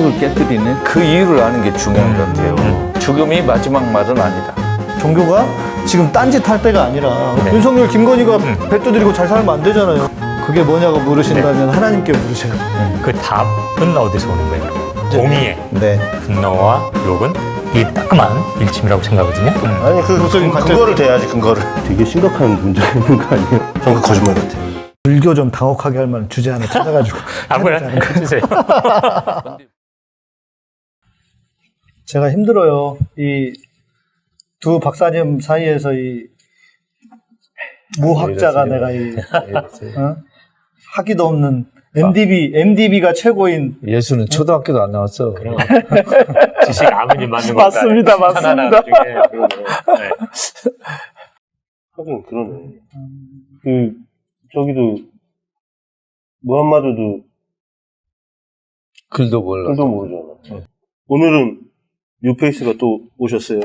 성역을 깨뜨리는 그 이유를 아는 게 중요한 것 같아요. 죽음이 마지막 말은 아니다. 종교가 지금 딴짓 할 때가 아니라 네. 윤석열, 김건희가 배 두드리고 잘 살면 안 되잖아요. 그게 뭐냐고 물으신다면 네. 하나님께 물으셔요. 그 답은 어디서 오는 거예요? 공의의 네. 분노와 욕은 이 따끔한 일침이라고 생각하거든요. 아니 그, 그 관점- 근거를 대야지 근거를 되게 심각한 문제가 있는 거 아니에요? 전그 거짓말 같아요 불교 좀 당혹하게 할 만한 주제 하나 찾아가지고 아무나 해주세요. 제가 힘들어요. 이 두 박사님 사이에서 이 무학자가 내가 이 어? 하기도 없는 MDB MDB가 최고인 예수는 초등학교도 안 나왔어. 지식 아무님 맞는 거 맞습니다, 맞습니다. 네. 하긴 그러네 그 저기도 무함마드도 글도 몰라. 글도 모르잖아 오늘은 뉴페이스가 또 오셨어요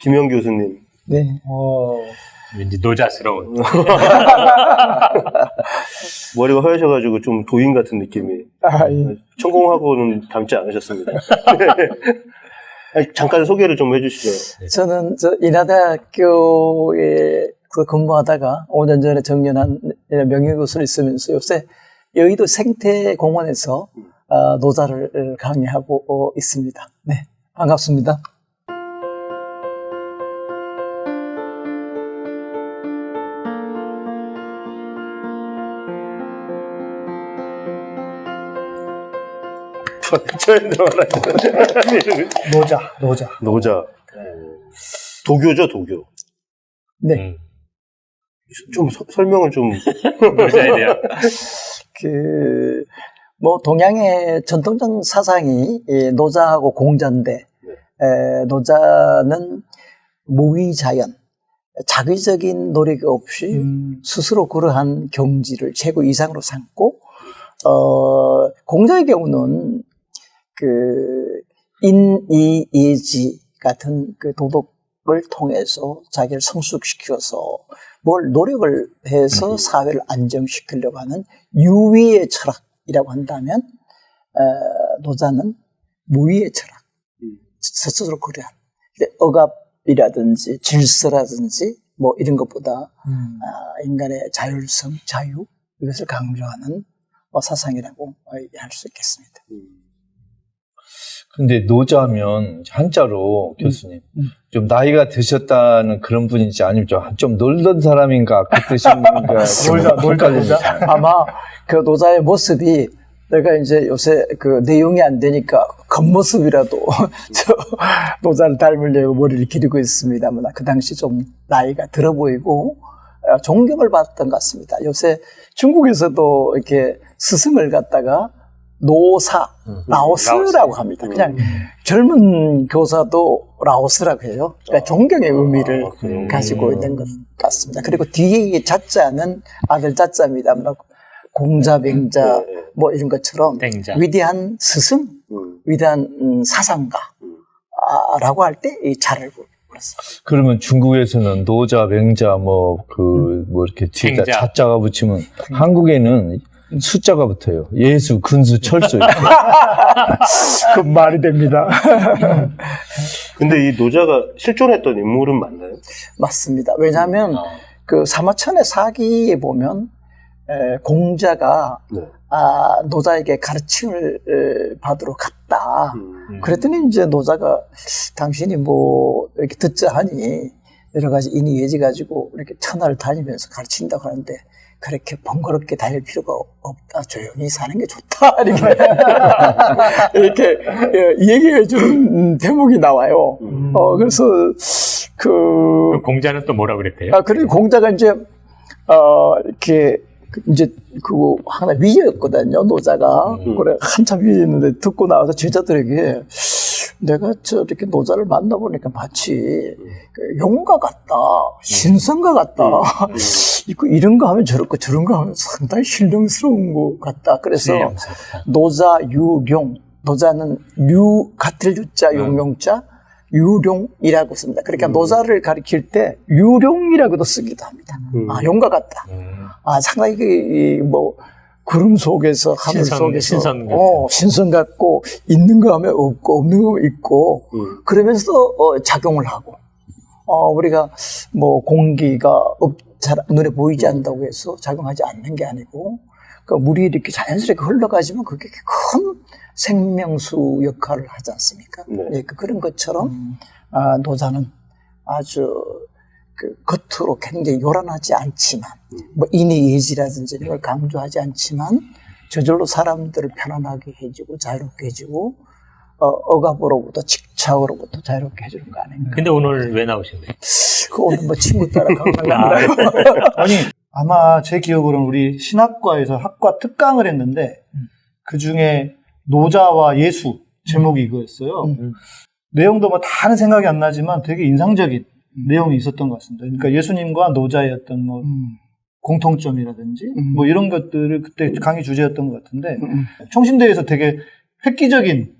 김영 교수님 네. 어, 왠지 노자스러운. 머리가 하얘셔가지고 좀 도인 같은 느낌이 아, 예. 천공하고는 닮지 않으셨습니다 잠깐 소개를 좀 해주시죠 저는 저 인하대학교에 그 근무하다가 5년 전에 정년한 명예교수를 있으면서 요새 여의도 생태공원에서 어, 노자를 강의하고 어, 있습니다. 네. 반갑습니다. 노자, 노자. 노자 도교죠 도교 네. 음. 좀 서- 설명을 좀 노자에 대한. 그, 뭐, 동양의 전통적 사상이 이 노자하고 공자인데, 에, 노자는 무위자연, 자기적인 노력 없이 음, 스스로 그러한 경지를 최고 이상으로 삼고, 어, 공자의 경우는 그, 인, 이, 예지 같은 그 도덕을 통해서 자기를 성숙시켜서 뭘 노력을 해서 사회를 안정시키려고 하는 유위의 철학이라고 한다면, 어, 노자는 무위의 철학, 스스로 그러한 근데 억압이라든지 질서라든지 뭐 이런 것보다 음. 아, 인간의 자율성, 자유 이것을 강조하는 어, 사상이라고 할 수 있겠습니다. 근데 노자면 한자로 교수님 음. 좀 나이가 드셨다는 그런 분인지 아니면 좀, 좀 놀던 사람인가 그 뜻인가 놀자, 놀자. 아마 그 노자의 모습이 내가 이제 요새 그 내용이 안 되니까 겉모습이라도 저 노자를 닮으려고 머리를 기르고 있습니다만 그 당시 좀 나이가 들어 보이고 어, 존경을 받았던 것 같습니다. 요새 중국에서도 이렇게 스승을 갖다가 노사, 라오스라고 합니다. 그냥 젊은 교사도 라오스라고 해요. 그러니까 존경의 의미를 아? 가지고 있는 것 같습니다. 그리고 뒤에 이 자자는 아들 자자입니다. 뭐 공자, 맹자 네, 네. 뭐 이런 것처럼 땡자. 위대한 스승, 음. 위대한 음, 사상가라고 할 때 이 자를 불렀습니다. 그러면 중국에서는 노자, 맹자 뭐그 뭐 이렇게 뒤에다. 자자가 붙이면 한국에는 숫자가 붙어요. 예수, 근수, 철수. 그 말이 됩니다. 근데 이 노자가 실존했던 인물은 맞나요? 맞습니다. 왜냐하면 그 사마천의 사기에 보면 에, 공자가 네. 아, 노자에게 가르침을 에, 받으러 갔다. 음. 그랬더니 이제 노자가 당신이 뭐 이렇게 듣자 하니 여러 가지 인이 예지 가지고 이렇게 천하를 다니면서 가르친다고 하는데 그렇게 번거롭게 다닐 필요가 없다. 조용히 사는 게 좋다. 이렇게, 이렇게 예, 얘기해 주는 대목이 나와요. 음. 어, 그래서 그, 그 공자는 또 뭐라 그랬대요? 아, 그리고 공자가 이제, 어, 이렇게, 그 이제, 그, 하나 위였거든요, 노자가. 음. 그래, 한참 위였는데 듣고 나와서 제자들에게 내가 저렇게 노자를 만나보니까 마치 그 용과 같다, 신성과 같다. 이거 이런 거 하면 저렇고 저런 거 하면 상당히 신령스러운 것 같다. 그래서. 노자, 유룡. 노자는 유, 같을 유자, 용용자, 유룡이라고 씁니다. 그러니까 노자를 가리킬 때 유룡이라고도 쓰기도 합니다. 음. 아, 용과 같다. 음. 아, 상당히 그, 이, 뭐, 구름 속에서 하늘 신선, 속에서 신선 같은. 어, 신선 같고 있는 거 하면 없고 없는 거 하면 있고 음. 그러면서 어, 작용을 하고 어, 우리가 뭐 공기가 없, 잘 눈에 보이지 않는다고 해서 작용하지 않는 게 아니고 그 물이 이렇게 자연스럽게 흘러가지만 그게 큰 생명수 역할을 하지 않습니까? 네. 예, 그- 그런 것처럼 아, 노자는 아주 그 겉으로 굉장히 요란하지 않지만 뭐 인의 예지라든지 이런 걸 강조하지 않지만 저절로 사람들을 편안하게 해주고 자유롭게 해주고 어, 억압으로부터 직착으로부터 자유롭게 해주는 거 아닌가. 근데 오늘 왜 나오신 거예요? 그 오늘 뭐 친구 따라 강남나요 아니 아마 제 기억으로는 우리 신학과에서 학과 특강을 했는데 그 중에 노자와 예수 제목이 이거였어요. 음. 내용도 뭐 다는 생각이 안 나지만 되게 인상적인 내용이 있었던 것 같습니다. 그러니까 예수님과 노자의 어떤 뭐 음, 공통점이라든지 음. 뭐 이런 것들을 그때 강의 주제였던 것 같은데 음. 총신대에서 되게 획기적인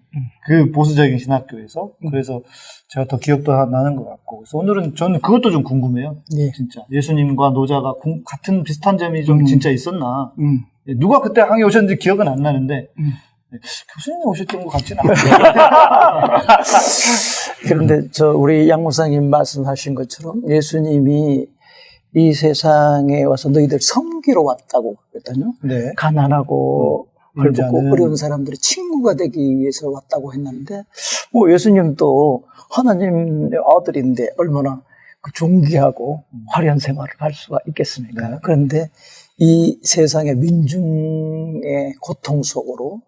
그 보수적인 신학교에서 그래서 제가 더 기억도 하- 나는 것 같고 그래서 오늘은 저는 그것도 좀 궁금해요. 예. 진짜 예수님과 노자가 공- 같은 비슷한 점이 좀 음. 진짜 있었나? 음. 예, 누가 그때 항에 오셨는지 기억은 안 나는데 음. 예, 교수님이 오셨던 것 같지는 않아요. 그런데 저 우리 양 목사님 말씀하신 것처럼 예수님이 이 세상에 와서 너희들 섬기러 왔다고 그랬거든요. 네. 가난하고 헐벗고 인자는- 어려운 사람들의 친구가 되기 위해서 왔다고 했는데 뭐 예수님도 하나님의 아들인데 얼마나 그 존귀하고 화려한 생활을 할 수가 있겠습니까? 네. 그런데 이 세상의 민중의 고통 속으로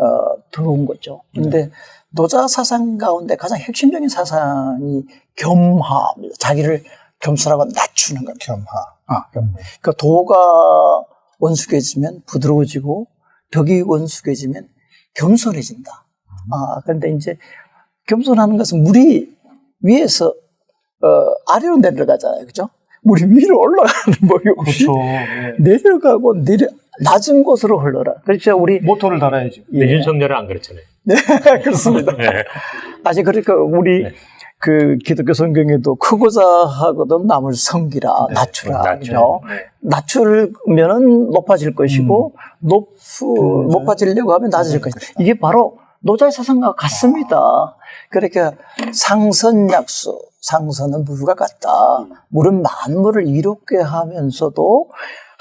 어, 들어온 거죠. 근데 노자 사상 가운데 가장 핵심적인 사상이 겸하입니다. 자기를 겸손하고 낮추는 겁니다. 겸하. 아, 그러니까 도가 원숙해지면 부드러워지고 덕이 원숙해지면 겸손해진다. 아, 그런데 이제 겸손하는 것은 물이 위에서 어, 아래로 내려가잖아요. 그죠? 물이 위로 올라가는 법이 없이 그렇죠. 예. 내려가고 내려 낮은 곳으로 흘러라. 그렇죠. 우리 모터를 달아야지. 근데 예. 윤석열은 안 그렇잖아요. 그렇습니다. 네. 아직 그러니까 우리 네. 그 기독교 성경에도 크고자 하거든 남을 섬기라 네, 낮추라 낮춰. 그죠? 낮추면은 높아질 것이고 높 음. 높아지려고 하면 낮아질 것이다. 이게 바로 노자의 사상과 같습니다. 그러니까 상선약수 상선은 물과 같다. 물은 만물을 이롭게 하면서도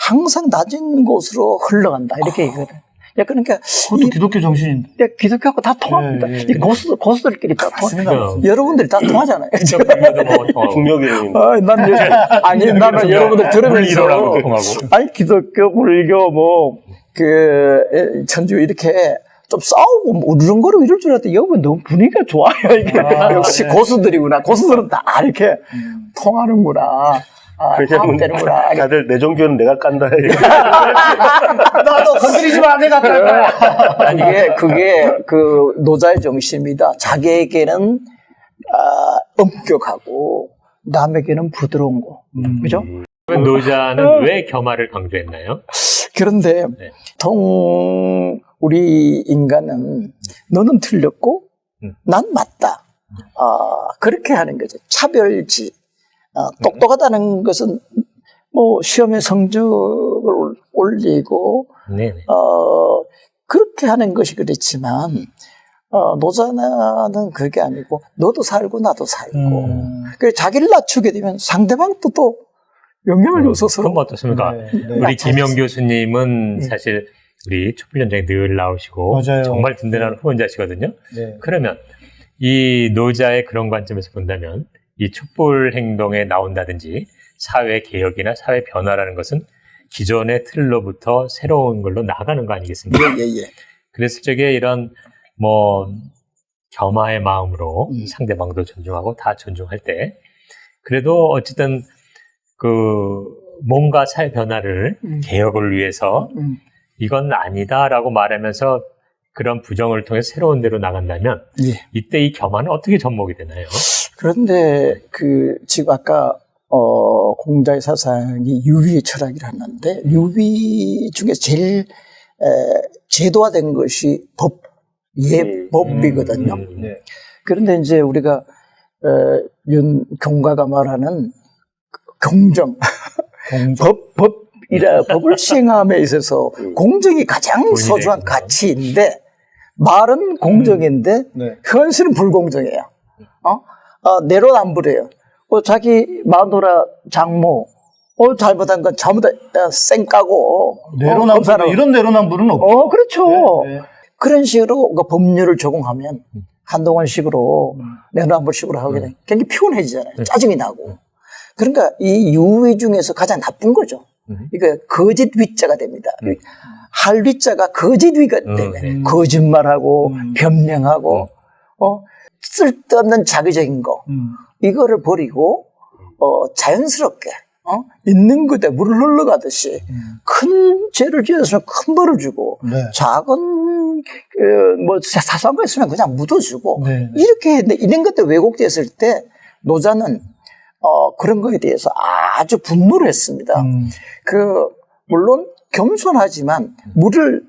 항상 낮은 곳으로 흘러간다. 이렇게 얘기거든. 야, 그러니까 그것도 이- 기독교 정신인데. 야, 기독교하고 다 통합니다. 예, 예. 이 고수, 고수들끼리 다 통합니다. 여러분들이 다 통하잖아요. 윤석열도 뭐 통하고. 중력의 아, 난, 요- 아니, 나는 여러분들 들으면서. 아니, 기독교, 불교, 뭐, 그, 에, 천주 이렇게 좀 싸우고, 뭐 우르렁거리고 이럴 줄 알았더니, 여러분 너무 분위기가 좋아요. 이게. 아, 역시 네. 고수들이구나. 고수들은 다 이렇게 통하는구나. 아, 왜냐면 되는구나. 다들 내 종교는 내가 깐다. 나도 건드리지 마, 내가 갈 거야. 이게 그게 그 노자의 정신입니다. 자기에게는 아, 엄격하고 남에게는 부드러운 거, 그죠? 그러면 어. 노자는 왜 겸화를 강조했나요? 그런데 네. 통 우리 인간은 너는 틀렸고 음. 난 맞다. 아, 그렇게 하는 거죠. 차별지. 아, 똑똑하다는 것은 뭐 시험에 성적을 올- 올리고 네. 네. 어, 그렇게 하는 것이 그렇지만, 어, 노자나는 그게 아니고, 너도 살고, 나도 살고. 음. 그 자기를 낮추게 되면 상대방도 또 영향을 줘서 음, 그럼 서로. 어떻습니까? 네, 네. 우리 김영 교수님은 네. 사실 우리 촛불 현장에 늘 나오시고 맞아요. 정말 든든한 후원자시거든요. 네. 그러면 이 노자의 그런 관점에서 본다면 이 촛불 행동에 나온다든지 사회 개혁이나 사회 변화라는 것은 기존의 틀로부터 새로운 걸로 나가는 거 아니겠습니까? 예, 예. 그랬을 적에 이런 뭐 겸하의 마음으로 음. 상대방도 존중하고 다 존중할 때 그래도 어쨌든 그 뭔가 사회 변화를 음. 개혁을 위해서 음. 이건 아니다라고 말하면서 그런 부정을 통해 새로운 데로 나간다면 예. 이때 이 겸하는 어떻게 접목이 되나요? 그런데 그, 지금 아까, 어, 공자의 사상이 유비의 철학이라는데, 유비 중에 제일, 에, 제도화된 것이 법, 예법이거든요. 음, 네. 그런데 이제 우리가 어, 윤 경가가 말하는 경정, 공정. 법, 법 이라 법을 시행함에 있어서 공정이 가장 본인의 소중한. 가치인데 말은 공정인데 네. 현실은 불공정해요. 어? 어, 내로남불이에요. 어, 자기 마누라 장모 어, 잘못한 건 전부 다 어, 쌩까고 어, 내로남불 검사로. 이런 내로남불은 없죠. 어, 그렇죠. 네, 네. 그런 식으로 그 법률을 적용하면 한동안식으로 음. 내로남불 식으로 하게 되면 굉장히 피곤해지잖아요. 네. 짜증이 나고. 그러니까 이 유의 중에서 가장 나쁜 거죠. 음. 이거 거짓 위자가 됩니다. 할 위자가 거짓 위가 음, 때문에 네. 거짓말하고 음. 변명하고 어 쓸데없는 자기적인 거 음. 이거를 버리고 어 자연스럽게 어 있는 그대 물을 흘러가듯이 큰 죄를 지어서는 큰 벌을 주고 네. 작은 그, 뭐 사- 사소한 거 있으면 그냥 묻어주고 네. 이렇게 했는데 이런 것들 왜곡됐을 때 노자는 어, 그런 거에 대해서 아주 분노를 했습니다. 음. 그 물론 겸손하지만 물을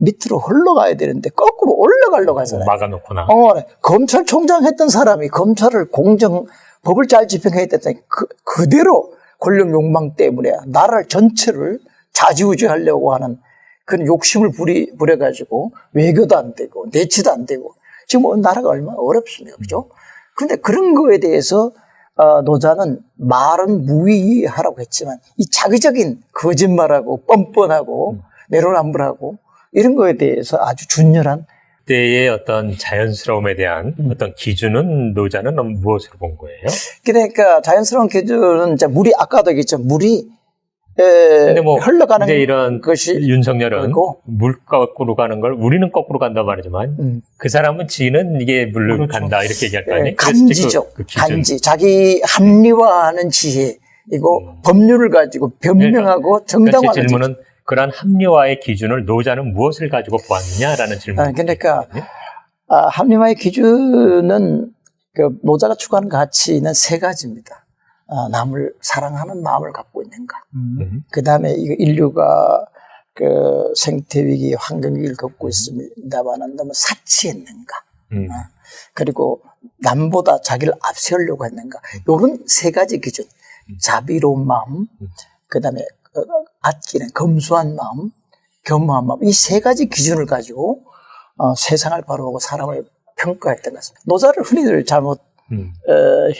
밑으로 흘러가야 되는데 거꾸로 올라가려고 하잖아요. 막아놓거나. 어, 검찰총장 했던 사람이 검찰을 공정 법을 잘 집행해야 됐더니 그, 그대로 권력 욕망 때문에 나라 전체를 좌지우지하려고 하는 그런 욕심을 부리, 부려가지고 외교도 안 되고 내치도 안 되고 지금 뭐 나라가 얼마나 어렵습니까. 그죠? 근데 그런 거에 대해서 어, 노자는 말은 무의하라고 했지만 이 자기적인 거짓말하고 뻔뻔하고 내로남불하고 이런 거에 대해서 아주 준열한 때의 어떤 자연스러움에 대한 음. 어떤 기준은 노자는 무엇으로 본 거예요? 그러니까 자연스러운 기준은 이제 물이 아까도 얘기했죠. 물이 에, 뭐 흘러가는 이제 이런 것이 윤석열은 그리고- 물 거꾸로 가는 걸 우리는 거꾸로 간다 말이지만 음, 그 사람은 지는 이게 물로 그렇죠. 간다 이렇게 얘기할 거 예, 아니에요? 간지죠. 그, 그. 간지. 자기 합리화하는 지혜. 이거 음. 법률을 가지고 변명하고 그러니까 제 정당화하는 질문은 그러한 합리화의 기준을 노자는 무엇을 가지고 보았느냐라는 질문. 아, 그러니까 아, 합리화의 기준은 그 노자가 추구하는 가치는 세 가지입니다. 아, 남을 사랑하는 마음을 갖고 있는가. 음. 그 다음에 이 인류가 그 생태 위기, 환경 위기를 겪고 있습니다만은 너무 사치했는가. 음. 그리고 남보다 자기를 앞세우려고 했는가. 요런 세 가지 기준. 자비로운 마음, 그 다음에 아끼는 검소한 마음, 겸허한 마음. 이 세 가지 기준을 가지고 어, 세상을 바라보고 사람을 평가했던 것 같습니다. 노자를 흔히들 잘못 음. 어,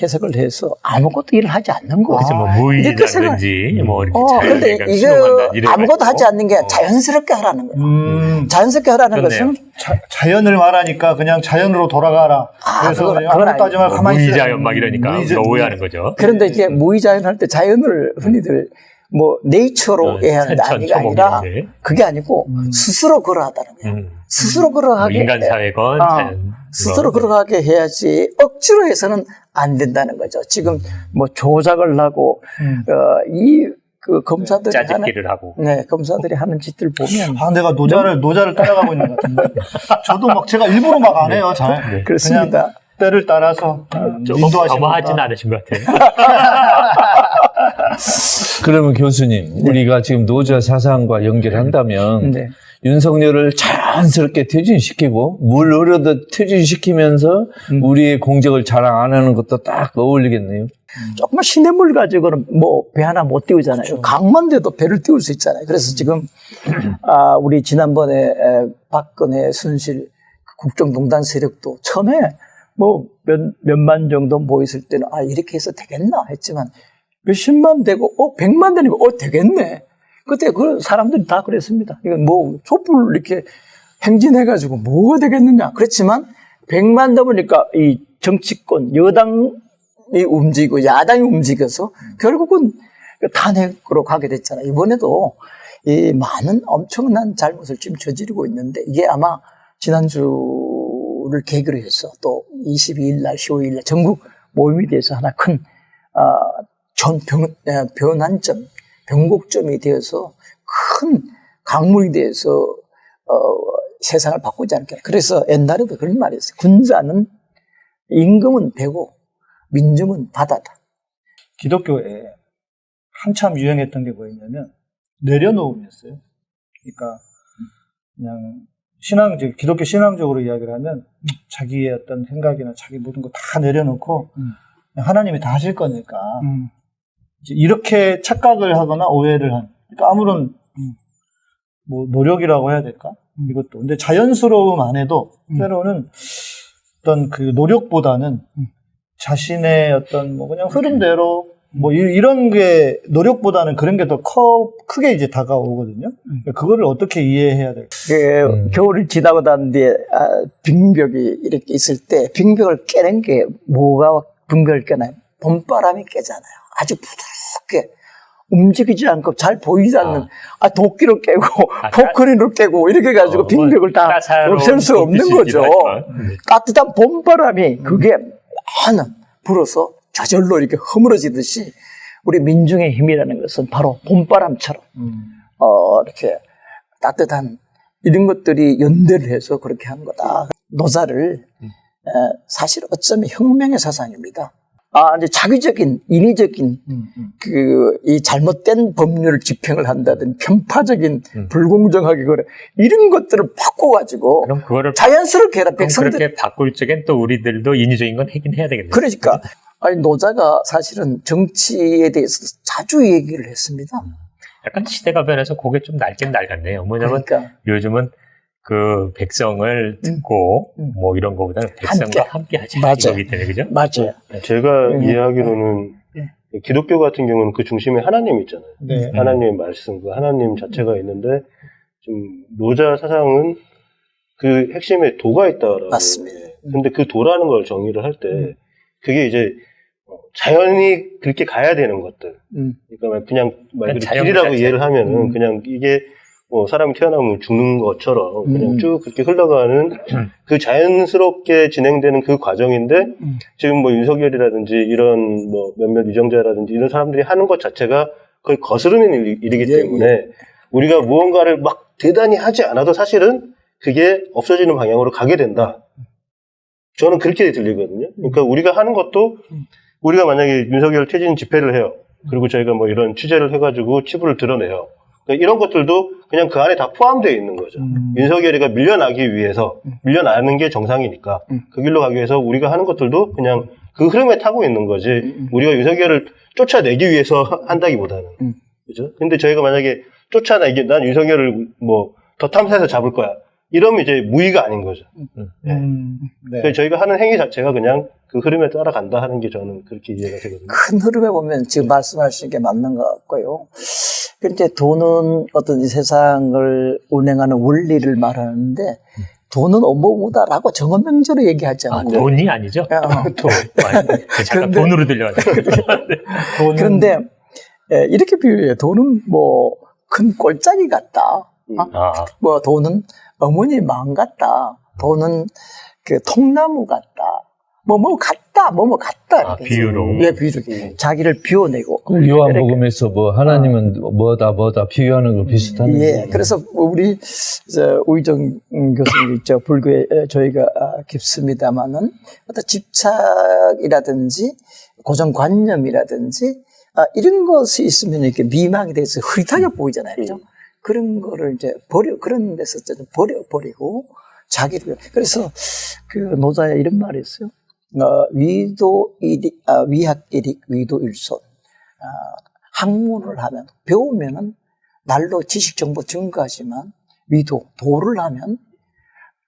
해석을 해서 아무것도 일을 하지 않는 거예요. 그래서 뭐 아, 무의라든지 뭐 이렇게 어, 근데 이거 아무것도 하지. 않는 게 어. 자연스럽게 하라는 거예요. 음. 자연스럽게 하라는 좋네요. 것은 자, 자연을 말하니까 그냥 자연으로 돌아가라. 아, 그래서 그건- 그냥 아무것도 하지 말고 뭐 가만히 있으라. 무의자연 막 이러니까 무의자- 오해하는 거죠. 그런데 이게 무의자연 할 때 자연을 흔히들 뭐 네이처로 어, 해야 아니가 초목 아니라. 그게 아니고 음. 스스로 걸어하다는 거예요. 음. 스스로 뭐 걸어가게 인간 사회건 아, 스스로 뭐. 걸어가게 해야지 억지로 해서는 안 된다는 거죠. 지금 뭐 조작을 하고 음. 어, 이 그 검사들이 하는 짜집기를 하고 네 검사들이 하는 짓들 보면 아, 내가 노자를, 노자를 따라가고 있는 것 같은데. 저도 막 제가 일부러 막 안 해요, 잘. 네. 그렇습니다. 때를 따라서 음, 조금 것 않으신 것 같아요. 그러면 교수님, 우리가 지금 노자 사상과 연결한다면 네. 윤석열을 자연스럽게 퇴진시키고 물 흐르듯 퇴진시키면서 우리의 공적을 자랑 안 하는 것도 딱 어울리겠네요. 조금만 시냇물 가지고는 뭐 배 하나 못 띄우잖아요. 강만 돼도 배를 띄울 수 있잖아요. 그래서 지금 아 우리 지난번에 에, 박근혜 순실 국정농단 세력도 처음에 뭐 몇, 몇만 정도 모였을 때는 아 이렇게 해서 되겠나 했지만 몇십만 되고 어 백만 되니까 어 되겠네. 그때 그 사람들이 다 그랬습니다. 이건 뭐 촛불 이렇게 행진해가지고 뭐가 되겠느냐. 그렇지만 백만 넘으니까 이 정치권 여당이 움직이고 야당이 움직여서 결국은 그 탄핵으로 가게 됐잖아요. 이번에도 이 많은 엄청난 잘못을 지금 저지르고 있는데 이게 아마 지난주를 계기로 해서 또 22일 날, 15일 날 전국 모임이 돼서 하나 큰, 아, 전 변, 에, 변환점, 변곡점이 되어서 큰 강물이 돼서, 어, 세상을 바꾸지 않겠나. 그래서 옛날에도 그런 말이 있어요. 군자는 임금은 배고 민중은 바다다. 기독교에 한참 유행했던 게 뭐였냐면 내려놓음이었어요. 그러니까 그냥 신앙, 즉 기독교 신앙적으로 이야기를 하면 자기의 어떤 생각이나 자기 모든 거 다 내려놓고 음. 하나님이 다 하실 거니까 이제 이렇게 착각을 하거나 오해를 한 그러니까 아무런 음, 뭐 노력이라고 해야 될까? 이것도 근데 자연스러움 안에도 때로는 어떤 그 노력보다는 자신의 어떤 뭐 그냥 흐름대로 뭐 이- 이런 게 노력보다는 그런 게 더 커 크게 이제 다가오거든요. 그러니까 그거를 어떻게 이해해야 될까? 그 음. 겨울을 지나고 난 뒤에 아, 빙벽이 이렇게 있을 때 빙벽을 깨는 게 뭐가 빙벽을 깨나요? 봄바람이 깨잖아요. 아주 부드럽게 움직이지 않고 잘 보이지 않는 아, 도끼로 깨고 아, 포크린으로 깨고 이렇게 해가지고 어, 빙벽을 다 없앨 수 없는 거죠. 따뜻한 봄바람이 그게 많은 불어서 저절로 이렇게 허물어지듯이 우리 민중의 힘이라는 것은 바로 봄바람처럼 어, 이렇게 따뜻한 이런 것들이 연대를 해서 그렇게 한 거다. 노자를 에, 사실 어쩌면 혁명의 사상입니다. 아, 이제 자기적인 인위적인 그이 잘못된 법률을 집행을 한다든 편파적인 불공정하게 그래 이런 것들을 바꿔가지고 그럼 그거를 자연스럽게 해라 백성들 그렇게 바꿀 적엔 또 우리들도 인위적인 건 하긴 해야 되겠네요. 그러니까 아니 노자가 사실은 정치에 대해서 자주 얘기를 했습니다. 약간 시대가 변해서 그게 좀 낡긴 낡았네요. 뭐냐면 그러니까 요즘은 그 백성을 듣고 음. 뭐 이런 거보다는 백성과 함께, 하자 맞아요. 이거기 때문에 그죠? 맞아요. 제가 음. 이해하기로는 기독교 같은 경우는 그 중심에 하나님 있잖아요. 네. 하나님의 말씀, 그 하나님 자체가 있는데 좀 노자 사상은 그 핵심에 도가 있다라고. 맞습니다. 예. 근데 그 도라는 걸 정의를 할 때 그게 이제 어, 자연이 그렇게 가야 되는 것들. 음. 그러니까 그냥 말 그대로 자연 길이라고. 이해를 하면은 음. 그냥 이게 뭐 사람이 태어나면 죽는 것처럼 그냥 음. 쭉 그렇게 흘러가는 그 자연스럽게 진행되는 그 과정인데 음. 지금 뭐 윤석열이라든지 이런 뭐 몇몇 위정자라든지 이런 사람들이 하는 것 자체가 거의 거스르는 일- 일이기 예, 때문에 우리가 무언가를 막 대단히 하지 않아도 사실은 그게 없어지는 방향으로 가게 된다. 저는 그렇게 들리거든요. 그러니까 우리가 하는 것도 우리가 만약에 윤석열 퇴진 집회를 해요. 그리고 저희가 뭐 이런 취재를 해가지고 치부를 드러내요. 그러니까 이런 것들도 그냥 그 안에 다 포함되어 있는 거죠. 음. 윤석열이가 밀려나기 위해서 밀려나는 게 정상이니까 음. 그 길로 가기 위해서 우리가 하는 것들도 그냥 그 흐름에 타고 있는 거지 음. 우리가 윤석열을 쫓아내기 위해서 한다기보다는 음. 그죠? 근데 저희가 만약에 쫓아내기 난 윤석열을 뭐 더 탐사해서 잡을 거야 이러면 이제 무의가 아닌 거죠. 음, 네. 그래서 저희가 하는 행위 자체가 그냥 그 흐름에 따라간다 하는 게 저는 그렇게 이해가 되거든요. 큰 흐름에 보면 지금 말씀하신 게 맞는 것 같고요. 근데 돈은 어떤 이 세상을 운행하는 원리를 말하는데 돈은 업무보다라고 정언명제로 얘기하지 아, 않고 돈이 아니죠? 어. 돈. 아, 잠깐 그런데- 돈으로 들려가지고. 돈은 그런데 예, 이렇게 비유해요. 돈은 뭐큰 꼴짜기 같다. 아, 뭐 돈은 어머니 마음 같다. 돈은 그 통나무 같다. 뭐뭐 같다. 뭐뭐 같다. 아, 이렇게 비유로. 예, 비유로. 자기를 비워내고. 그 요한복음에서 뭐 하나님은 뭐다 뭐다 비교하는 거 비슷한 예, 그래서 우리 저 우희정 교수님 있죠 불교에 저희가 아, 깊습니다만은 어떤 집착이라든지 고정관념이라든지 아, 이런 것이 있으면 이렇게 미망이 돼서 흐릿하게 보이잖아요, 그죠? 그런 거를 이제 버려 그런 데서 좀 버려 버리고 자기를 그래서 그 노자에 이런 말이 있어요. 어, 위도 일이 아, 위학 일익 위도 일손 아, 학문을 하면 배우면은 날로 지식 정보 증가하지만 위도 도를 하면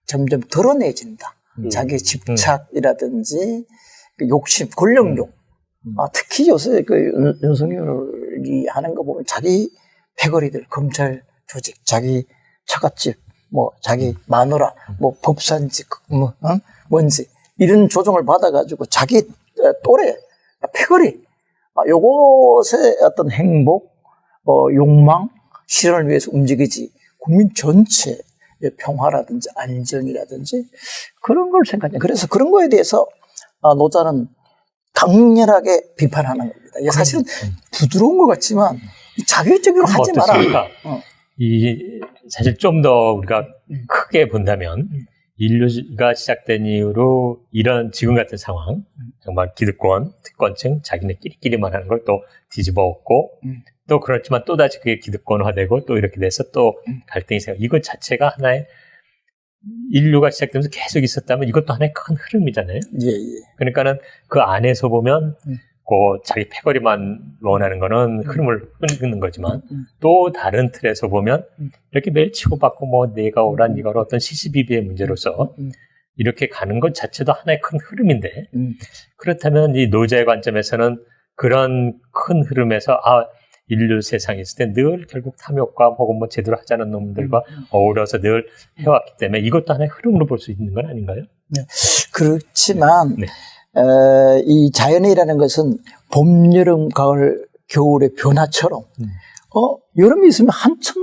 점점 드러내진다. 자기의 집착이라든지 그 욕심, 권력욕. 아, 특히 요새 그 윤- 윤석열이 하는 거 보면 자기 패거리들, 검찰 조직, 자기 처갓집, 뭐 자기 마누라, 뭐 법산지, 뭐 어? 뭔지 이런 조정을 받아가지고 자기 어, 또래 패거리, 아, 요것의 어떤 행복, 어, 욕망, 실현을 위해서 움직이지 국민 전체의 평화라든지 안정이라든지 그런 걸 생각해요. 그래서 그런 거에 대해서 아, 노자는 강렬하게 비판하는 겁니다. 사실은 부드러운 것 같지만 자기적으로 하지 마라. 어. 이 사실 좀 더 우리가 크게 본다면 인류가 시작된 이후로 이런 지금 같은 상황 정말 기득권, 특권층 자기네끼리끼리만 하는 걸 또 뒤집어 엎고 음. 또 그렇지만 또 다시 그게 기득권화되고 또 이렇게 돼서 또 음. 갈등이 생겨 이것 자체가 하나의 인류가 시작되면서 계속 있었다면 이것도 하나의 큰 흐름이잖아요. 예, 예. 그러니까는 그 안에서 보면 음. 그 자기 패거리만 원하는 거는 흐름을 끊는 거지만 또 다른 틀에서 보면 이렇게 매일 치고받고 뭐 내가 오라 니가 오라 어떤 시시비비의 문제로서 음. 이렇게 가는 것 자체도 하나의 큰 흐름인데 음. 그렇다면 이 노자의 관점에서는 그런 큰 흐름에서 아 인류 세상에 있을 때 늘 결국 탐욕과 혹은 뭐 제대로 하지 않은 놈들과 어우러서 늘 해왔기 때문에 이것도 하나의 흐름으로 볼 수 있는 건 아닌가요? 그렇지만 네. 에, 이 자연이라는 것은 봄, 여름, 가을, 겨울의 변화처럼 음. 어 여름이 있으면 한참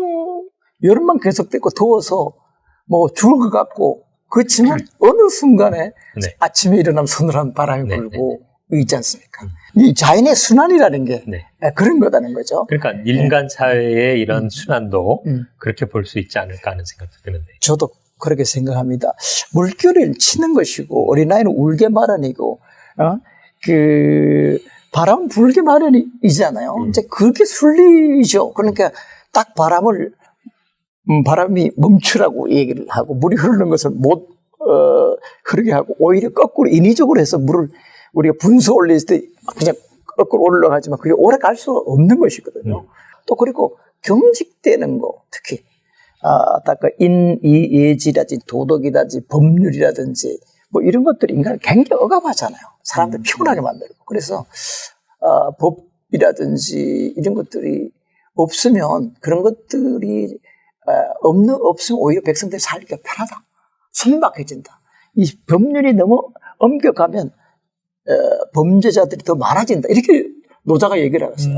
여름만 계속되고 더워서 뭐 죽을 것 같고 그렇지만 어느 순간에 네. 아침에 일어나면 서늘한 바람이 네, 불고 있지 않습니까? 이 자연의 순환이라는 게 네. 에, 그런 거다는 거죠. 그러니까 인간 사회의 이런 순환도 음. 그렇게 볼 수 있지 않을까 하는 생각도 드는데. 저도 그렇게 생각합니다. 물결을 치는 것이고 어린아이는 울게 마련이고 어? 그 바람 불게 마련이잖아요. 음. 이제 그게 순리죠. 그러니까 딱 바람을 음, 바람이 멈추라고 얘기를 하고 물이 흐르는 것을 못 어, 흐르게 하고 오히려 거꾸로 인위적으로 해서 물을 우리가 분수 올릴 때 그냥 거꾸로 올라가지만 그게 오래 갈 수 없는 것이거든요. 음. 또 그리고 경직되는 거 특히 아, 아까 그 인, 이, 예지라든지 도덕이라든지 법률이라든지 뭐 이런 것들이 인간을 굉장히 억압하잖아요. 사람들 피곤하게 만들고. 그래서 아, 법이라든지 이런 것들이 없으면 그런 것들이 아, 없는 없으면 오히려 백성들이 살기가 편하다. 순박해진다. 이 법률이 너무 엄격하면 어, 범죄자들이 더 많아진다. 이렇게 노자가 얘기를 하셨어요.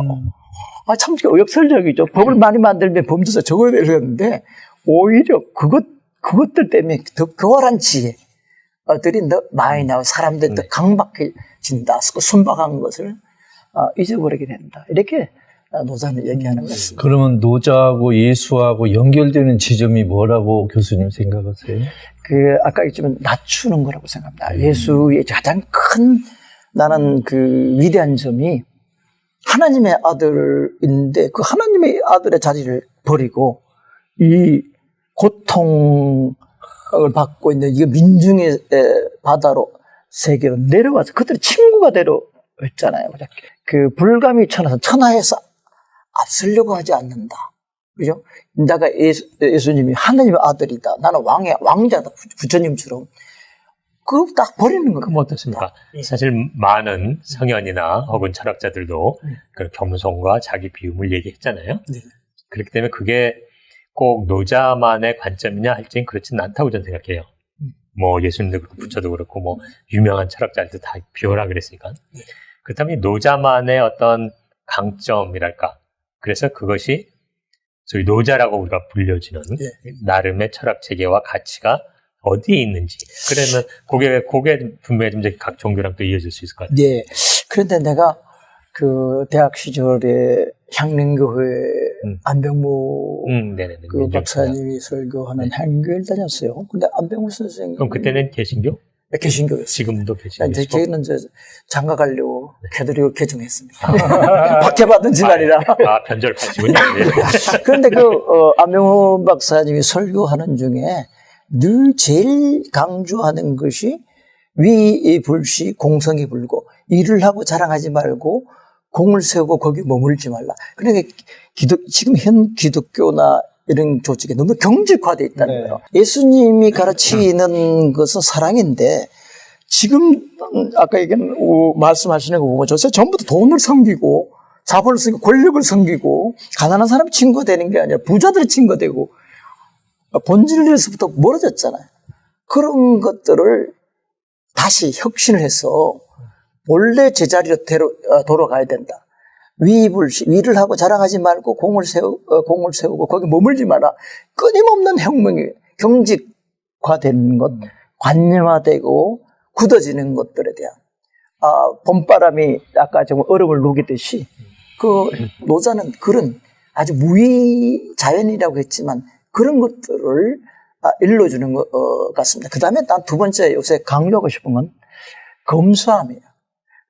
아, 참 의역설적이죠. 법을 많이 만들면 범죄자 적어야 되는데, 오히려 그것, 그것들 때문에 더 교활한 지혜들이 더 많이 나와 사람들이 더 네. 강박해진다. 그 순박한 것을 아, 잊어버리게 된다. 이렇게 아, 노자는 얘기하는 것입니다. 그러면 노자하고 예수하고 연결되는 지점이 뭐라고 교수님 생각하세요? 그, 아까 얘기했지만 낮추는 거라고 생각합니다. 예수의 가장 큰 나는 그 위대한 점이 하나님의 아들인데 그 하나님의 아들의 자리를 버리고 이 고통을 받고 있는 이 민중의 에, 바다로 세계로 내려와서 그들이 친구가 되려 했잖아요. 그 불감이 천하서 천하에서 앞서려고 하지 않는다. 그죠? 내가 예수, 예수님이 하나님의 아들이다. 나는 왕의 왕자다. 부- 부처님처럼. 그거 딱 버리는 겁니다. 그럼 어떻습니까? 예. 사실 많은 성현이나 혹은 철학자들도 네. 그 겸손과 자기 비움을 얘기했잖아요. 네. 그렇기 때문에 그게 꼭 노자만의 관점이냐 할지는 그렇지는 않다고 저는 생각해요. 음. 뭐 예수님도 그렇고 부처도 그렇고 뭐 유명한 철학자들도 다 비워라 그랬으니까. 네. 그렇다면 이 노자만의 어떤 강점이랄까. 그래서 그것이 소위 노자라고 우리가 불려지는 예. 나름의 철학 체계와 가치가 어디에 있는지. 그러면 그게, 그게 분명히 좀 이제 각 종교랑 또 이어질 수 있을 것 같아요. 네. 그런데 내가 그 대학 시절에 향림교회 음. 안병무 음, 네네네. 그 민족 박사님이 설교하는 네. 향교를 다녔어요. 근데 안병무 선생님 그럼 그때는 개신교? 개신교였어요. 지금도 이제 개신교시고? 저희는 이제 장가 가려고 네. 캐드리고 개종했습니다. 박해받은 집안이라. 아, 변절파시군요. 예. 그런데 그, 어, 안명호 박사님이 설교하는 중에 늘 제일 강조하는 것이 위 불시 공성이 불고 일을 하고 자랑하지 말고 공을 세우고 거기 머물지 말라. 그러니까 기독, 지금 현 기독교나 이런 조직에 너무 경직화되어 있다는 네. 거예요. 예수님이 가르치는 것은 사랑인데 지금 음, 아까 얘기한 어, 말씀하시는 거 보면 저새 전부 다 돈을 섬기고 자본을 섬기고 권력을 섬기고 가난한 사람이 친구가 되는 게 아니라 부자들이 친구가 되고 본질에서부터 멀어졌잖아요. 그런 것들을 다시 혁신을 해서 원래 제자리로 데려, 어, 돌아가야 된다. 위입을, 위를 하고 자랑하지 말고 공을 세우, 어, 공을 세우고 거기 머물지 마라. 끊임없는 혁명이 경직화되는 것, 관념화되고 굳어지는 것들에 대한 아, 봄바람이 아까 좀 얼음을 녹이듯이 그 노자는 그런 아주 무의 자연이라고 했지만 그런 것들을 아, 일러주는 것 어, 같습니다. 그 다음에 난 두 번째 요새 강조하고 싶은 건 검소함이에요.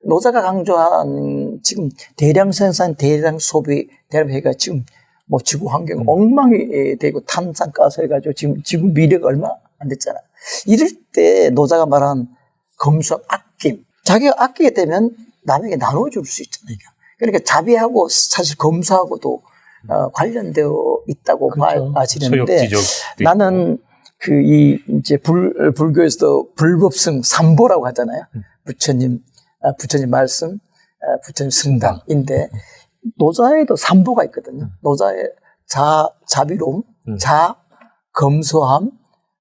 노자가 강조한 지금 대량 생산, 대량 소비, 대량 회가 지금 뭐 지구 환경 엉망이 되고 탄산가스 해가지고 지금 지구 미래가 얼마 안 됐잖아요. 이럴 때 노자가 말한 검소, 아낌. 자기가 아끼게 되면 남에게 나눠줄 수 있잖아요. 그러니까 자비하고 사실 검소하고도 어, 관련되어 있다고 그렇죠. 봐지는데 나는 그 이 이제 불 불교에서도 불법성 삼보라고 하잖아요. 음. 부처님 아, 부처님 말씀, 아, 부처님 승당인데 노자에도 삼보가 있거든요. 노자의 자 자비로움, 음. 자 검소함,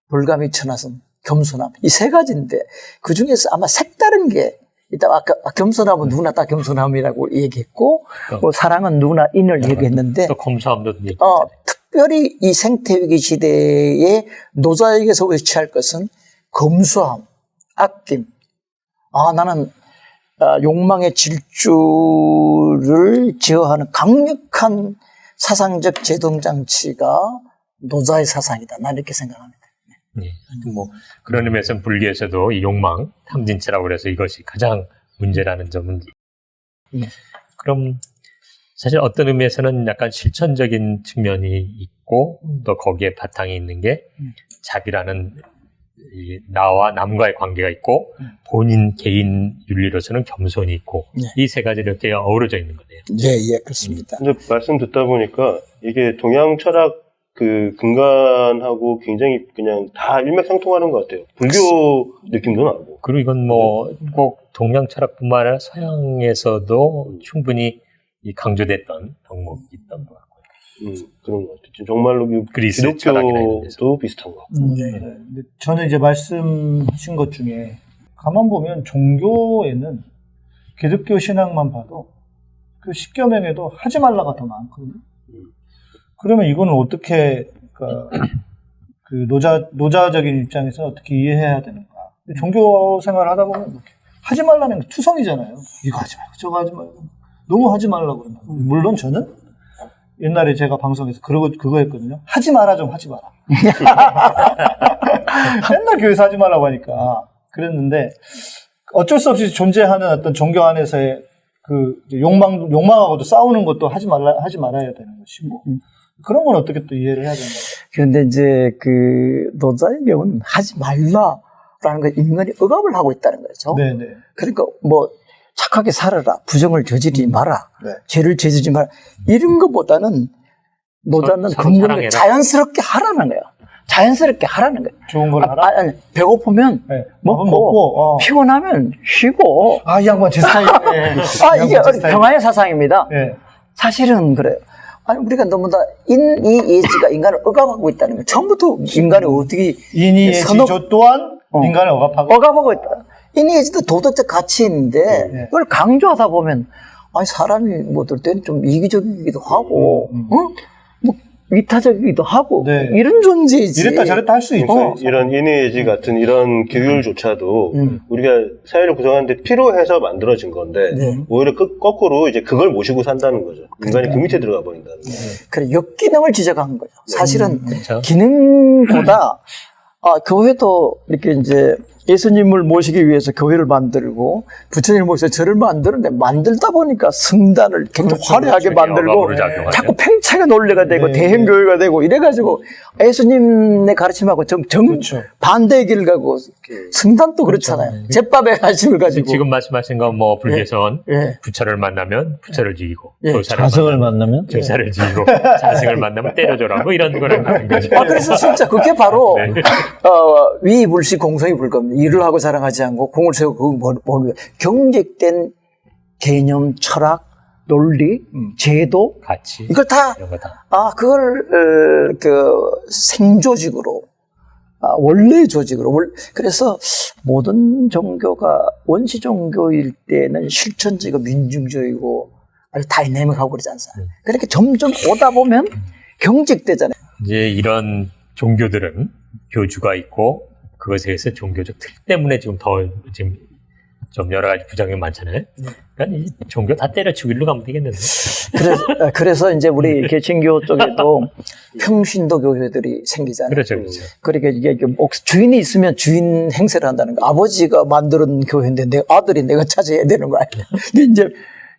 불가미 천하성, 겸손함 이 세 가지인데 그 중에서 아마 색다른 게 일단 아까 겸손함은 누구나 다 겸손함이라고 얘기했고 어. 뭐 사랑은 누구나 인을 얘기했는데 또 검소함도 얘기. 어, 특별히 이 생태위기 시대에 노자에게서 취할 것은 검소함, 아낌. 아, 나는 아, 욕망의 질주를 제어하는 강력한 사상적 제동장치가 노자의 사상이다. 난 이렇게 생각합니다. 예. 뭐 그런 의미에서 불교에서도 이 욕망, 탐진치라고 그래서 이것이 가장 문제라는 점은 네. 그럼 사실 어떤 의미에서는 약간 실천적인 측면이 있고 또 거기에 바탕이 있는 게 음. 자비라는 이 나와 남과의 관계가 있고 음. 본인 개인 윤리로서는 겸손이 있고 네. 이세 가지 이렇게 어우러져 있는 거네요. 예, 예, 그렇습니다. 근데 말씀 듣다 보니까 이게 동양 철학 그 근간하고 굉장히 그냥 다 일맥상통하는 것 같아요. 불교 느낌도 나고. 그리고 이건 뭐 꼭 동양 철학뿐만 아니라 서양에서도 충분히 이 강조됐던 덕목이 있던 것 같고요. 음, 그런 것 같아요. 정말로 그 그리스. 기독교도 비슷한 것 같고. 음, 네. 근데 저는 이제 말씀하신 것 중에 가만 보면 종교에는 기독교 신앙만 봐도 그 십계명에도 하지 말라가 더 많거든요. 그러면 이거는 어떻게 그러니까 그 노자 노자적인 입장에서 어떻게 이해해야 되는가? 종교 생활을 하다 보면 이렇게 하지 말라는 게 투성이잖아요. 이거 하지 말고 저거 하지 말고 너무 하지 말라고 그런다. 물론 저는 옛날에 제가 방송에서 그러고 그거 했거든요. 하지 마라 좀 하지 마라. 맨날 교회에서 하지 말라고 하니까 그랬는데 어쩔 수 없이 존재하는 어떤 종교 안에서의 그 욕망 욕망하고도 싸우는 것도 하지 말라 하지 말아야 되는 것이고 그런 건 어떻게 또 이해를 해야 되는 거예요? 그런데 이제 그 노자의 경우는 하지 말라라는 걸 인간이 억압을 하고 있다는 거죠. 네네. 그러니까 뭐 착하게 살아라, 부정을 저지르지 마라, 네. 죄를 저지르지 마라 이런 것보다는 노자는 근본을. 자연스럽게 하라는 거예요. 자연스럽게 하라는 거예요. 좋은 걸 아, 하라. 아, 니 배고프면 네. 먹고, 먹고 어. 피곤하면 쉬고. 아, 이 양반 제 스타일이네. 아이 이게 양반 제 스타일. 평화의 사상입니다. 네. 사실은 그래요. 아니 우리가 너무 다 인이예지가 인간을 억압하고 있다는 거예요. 처음부터 인간이 어떻게 인이의 선업- 지조 또한 어. 인간을 억압하고 억압하고 있다. 인이예지도 도덕적 가치인데 네. 그걸 강조하다 보면 아니 사람이 뭐 어떨 때는 좀 이기적이기도 하고, 음, 어? 뭐 위타적이기도 하고 네. 이런 존재이지. 이랬다 저랬다 할 수 있죠. 그러니까 이런 인의예지 같은 이런 규율조차도 음. 우리가 사회를 구성하는데 필요해서 만들어진 건데 네. 오히려 그- 거꾸로 이제 그걸 모시고 산다는 거죠. 인간이 그 밑에 들어가 버린다는 거죠. 그래 역기능을 지적한 거죠. 사실은 그렇죠. 기능보다 아, 교회도 이렇게 이제 예수님을 모시기 위해서 교회를 만들고 부처님을 모셔서 절을 만드는데 만들다 보니까 성단을 굉장히 화려하게 만들고 억압으로 작용하죠. 자꾸 팽창의 논리가 되고 네, 대형 교회가 되고 이래가지고 예수님의 가르침하고 정, 정 그렇죠. 반대의 길을 가고 성단도 그렇잖아요. 제밥에 관심을 가지고 지금 말씀하신 건 뭐 불교에선 예. 부처를 만나면 부처를 죽이고 예. 조사를 자성을 만나면 제사를 지고 자승을 만나면 때려줘라 뭐 이런 거랑 같은 거죠. 아, 그래서 진짜 그게 바로, 네. 어, 위불시 공성이 불 겁니다. 일을 하고 자랑하지 않고 공을 세우고 그거 뭐, 뭐, 경직된 개념, 철학, 논리, 제도, 같이 이걸 다, 다. 아, 그걸, 어, 그, 생조직으로, 아, 원래 조직으로. 월- 그래서 모든 종교가 원시 종교일 때는 실천적이고 민중적이고 아주 다이내믹하고 그러지 않습니까? 그렇게 점점 오다 보면 경직되잖아요. 이제 이런 종교들은 교주가 있고 그것에 의해서 종교적 틀 때문에 지금 더 지금 좀 여러 가지 부작용이 많잖아요. 그러니까 이 종교 다 때려치고 일로 가면 되겠는데. 그래서, 어, 그래서 이제 우리 개신교 쪽에도 평신도 교회들이 생기잖아요. 그렇죠, 그렇죠. 그러니까 이게 주인이 있으면 주인 행세를 한다는 거. 아버지가 만드는 교회인데 내 아들이 내가 찾아야 되는 거 아니야. 근데 이제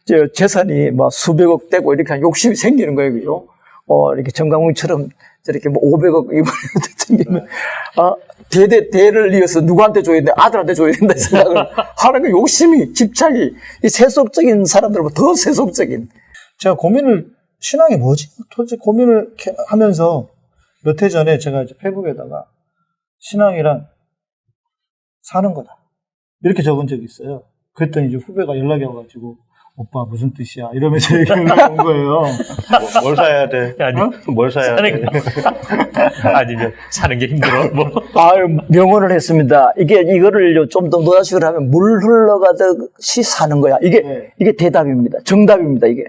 저 재산이 막 수백억 되고 이렇게 욕심이 생기는 거예요, 그죠? 어, 이렇게 정강훈처럼 저렇게 뭐 500억 이번에 챙기면 아 대대 대를 이어서 누구한테 줘야 돼 아들한테 줘야 된다 생각을 하는 그 욕심이 집착이 이 세속적인 사람들보다 더 세속적인 제가 고민을 신앙이 뭐지? 도대체 고민을 하면서 몇 해 전에 제가 이제 페북에다가 신앙이란 사는 거다 이렇게 적은 적이 있어요. 그랬더니 이제 후배가 연락이 와가지고 오빠 무슨 뜻이야 이러면서 얘기를 온 거예요. 뭐, 뭘 사야 돼? 아니, 어? 뭘 사야 돼? 아니면 사는 게 힘들어. 뭐. 아유 명언을 했습니다. 이게 이거를 좀 더 노자식으로 하면 물 흘러가듯이 사는 거야. 이게 네. 이게 대답입니다. 정답입니다. 이게.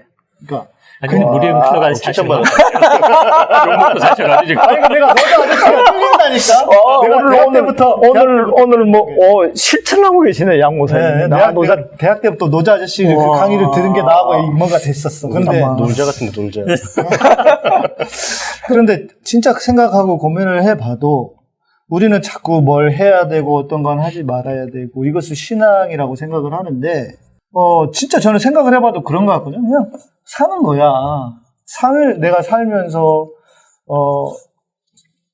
그러니까 아니, 우리 흘러가는 사실 칭찬받았다. 욕 먹고 사셔가지고 지금. 아니 내가 너가 아저씨가 틀린다니까. 어, 내가 오늘 대학 오늘 때부터 오늘 오늘 뭐 어, 실천을 하고 계시네 양 네, 모사님. 나 대학, 노자 대학 때부터 노자 아저씨 그. 강의를 들은 게 나하고 뭔가 됐었어. 근데 아마. 놀자 같은 데 놀자. 그런데 진짜 생각하고 고민을 해봐도 우리는 자꾸 뭘 해야 되고 어떤 건 하지 말아야 되고 이것을 신앙이라고 생각을 하는데 어 진짜 저는 생각을 해봐도 그런 것 같거든요. 그냥 사는 거야. 살 내가 살면서 어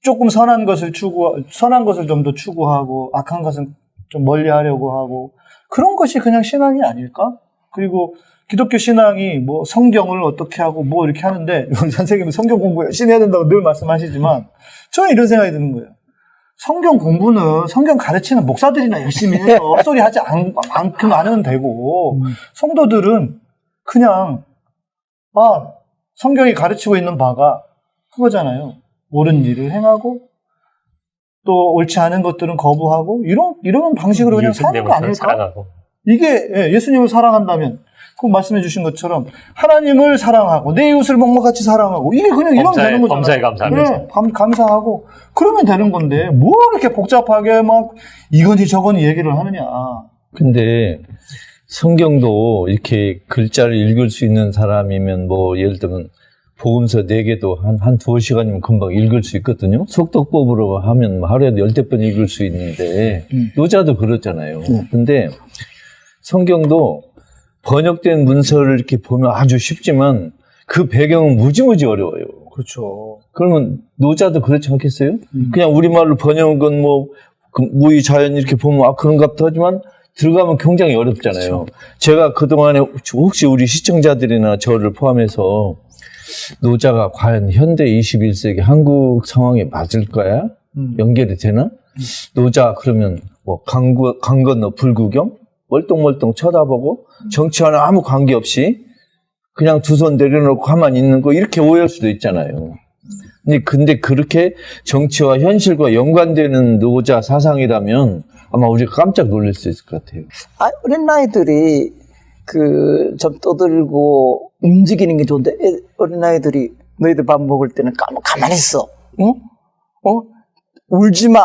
조금 선한 것을 추구 선한 것을 좀 더 추구하고 악한 것은 좀 멀리하려고 하고 그런 것이 그냥 신앙이 아닐까? 그리고 기독교 신앙이 뭐 성경을 어떻게 하고 뭐 이렇게 하는데 선생님은 성경 공부 열심히 해야 된다고 늘 말씀하시지만 저는 이런 생각이 드는 거예요. 성경 공부는 성경 가르치는 목사들이나 열심히 해서 헛소리 하지 않, 않게 하면 되고 성도들은 그냥 아 성경이 가르치고 있는 바가 그거잖아요. 옳은 일을 행하고 또 옳지 않은 것들은 거부하고 이런 이런 방식으로 그냥 사는 거 아닐까? 사랑하고. 이게 예, 예수님을 사랑한다면 그 말씀해 주신 것처럼 하나님을 사랑하고 내 이웃을 목마같이 사랑하고 이게 그냥 범사에- 되는 거잖아요. 범사에 감사하면서. 네, 감, 감사하고 그러면 되는 건데 뭐 이렇게 복잡하게 막 이거니 저거니 얘기를 하느냐. 근데 성경도 이렇게 글자를 읽을 수 있는 사람이면 뭐 예를 들면 복음서 네개도 한, 한 두어 시간이면 금방 읽을 수 있거든요. 속독법으로 하면 뭐 하루에 열댓 번 읽을 수 있는데, 음. 노자도 그렇잖아요. 네. 근데 성경도 번역된 문서를 이렇게 보면 아주 쉽지만 그 배경은 무지무지 어려워요. 그렇죠. 그러면 노자도 그렇지 않겠어요? 음. 그냥 우리말로 번역한 건 뭐, 그 무의 자연 이렇게 보면 아, 그런갑도 하지만 들어가면 굉장히 어렵잖아요. 제가 그동안에 혹시 우리 시청자들이나 저를 포함해서 노자가 과연 현대 21세기 한국 상황에 맞을까야? 음. 연결이 되나? 노자 그러면 뭐 강, 강 건너 불구경? 멀뚱멀뚱 쳐다보고 정치와는 아무 관계없이 그냥 두 손 내려놓고 가만히 있는 거 이렇게 오해할 수도 있잖아요. 근데, 근데 그렇게 정치와 현실과 연관되는 노자 사상이라면 아마 우리가 깜짝 놀랄 수 있을 것 같아요. 아, 어린 아이들이 그 좀 떠들고 움직이는 게 좋은데 애- 어린 아이들이 너희들 밥 먹을 때는 가, 가만히 있어. 어? 어? 울지 마.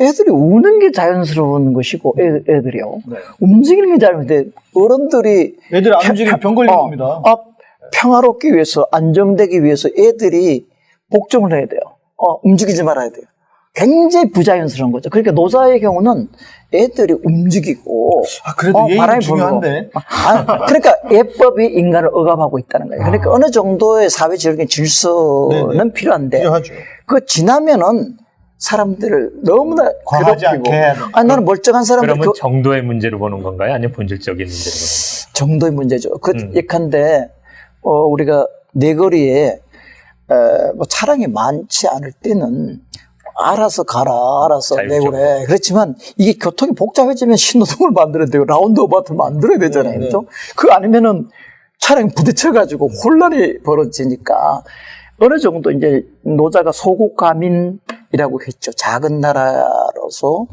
애들이 우는 게 자연스러운 것이고 애, 애들이요. 네. 움직이는 게 자연스러운데 어른들이 애들 안 움직이면 병 걸리는 어, 겁니다. 아, 평화롭기 위해서 안정되기 위해서 애들이 복종을 해야 돼요. 어, 움직이지 말아야 돼요. 굉장히 부자연스러운 거죠. 그러니까 노자의 경우는 애들이 움직이고 아, 그래도 어, 바람이 중요한데. 아, 그러니까 예법이 인간을 억압하고 있다는 거예요. 그러니까 어느 정도의 사회적인 질서는 네네. 필요한데 필요하죠. 그 지나면은 사람들을 너무나 과하지 괴롭히고 않게. 아니 나는 멀쩡한 사람들 그러면 그 정도의 문제로 보는 건가요? 아니면 본질적인 문제로 보는 정도의 문제죠. 그 음. 예컨대 어, 우리가 내거리에 에, 뭐 차량이 많지 않을 때는 알아서 가라, 알아서 자율적으로. 내고래. 그렇지만 이게 교통이 복잡해지면 신호등을 만들어야 되고 라운드어바트를 만들어야 되잖아요. 네, 그죠? 그 아니면은 차량이 부딪혀가지고 혼란이 벌어지니까 어느 정도 이제 노자가 소국가민이라고 했죠. 작은 나라로서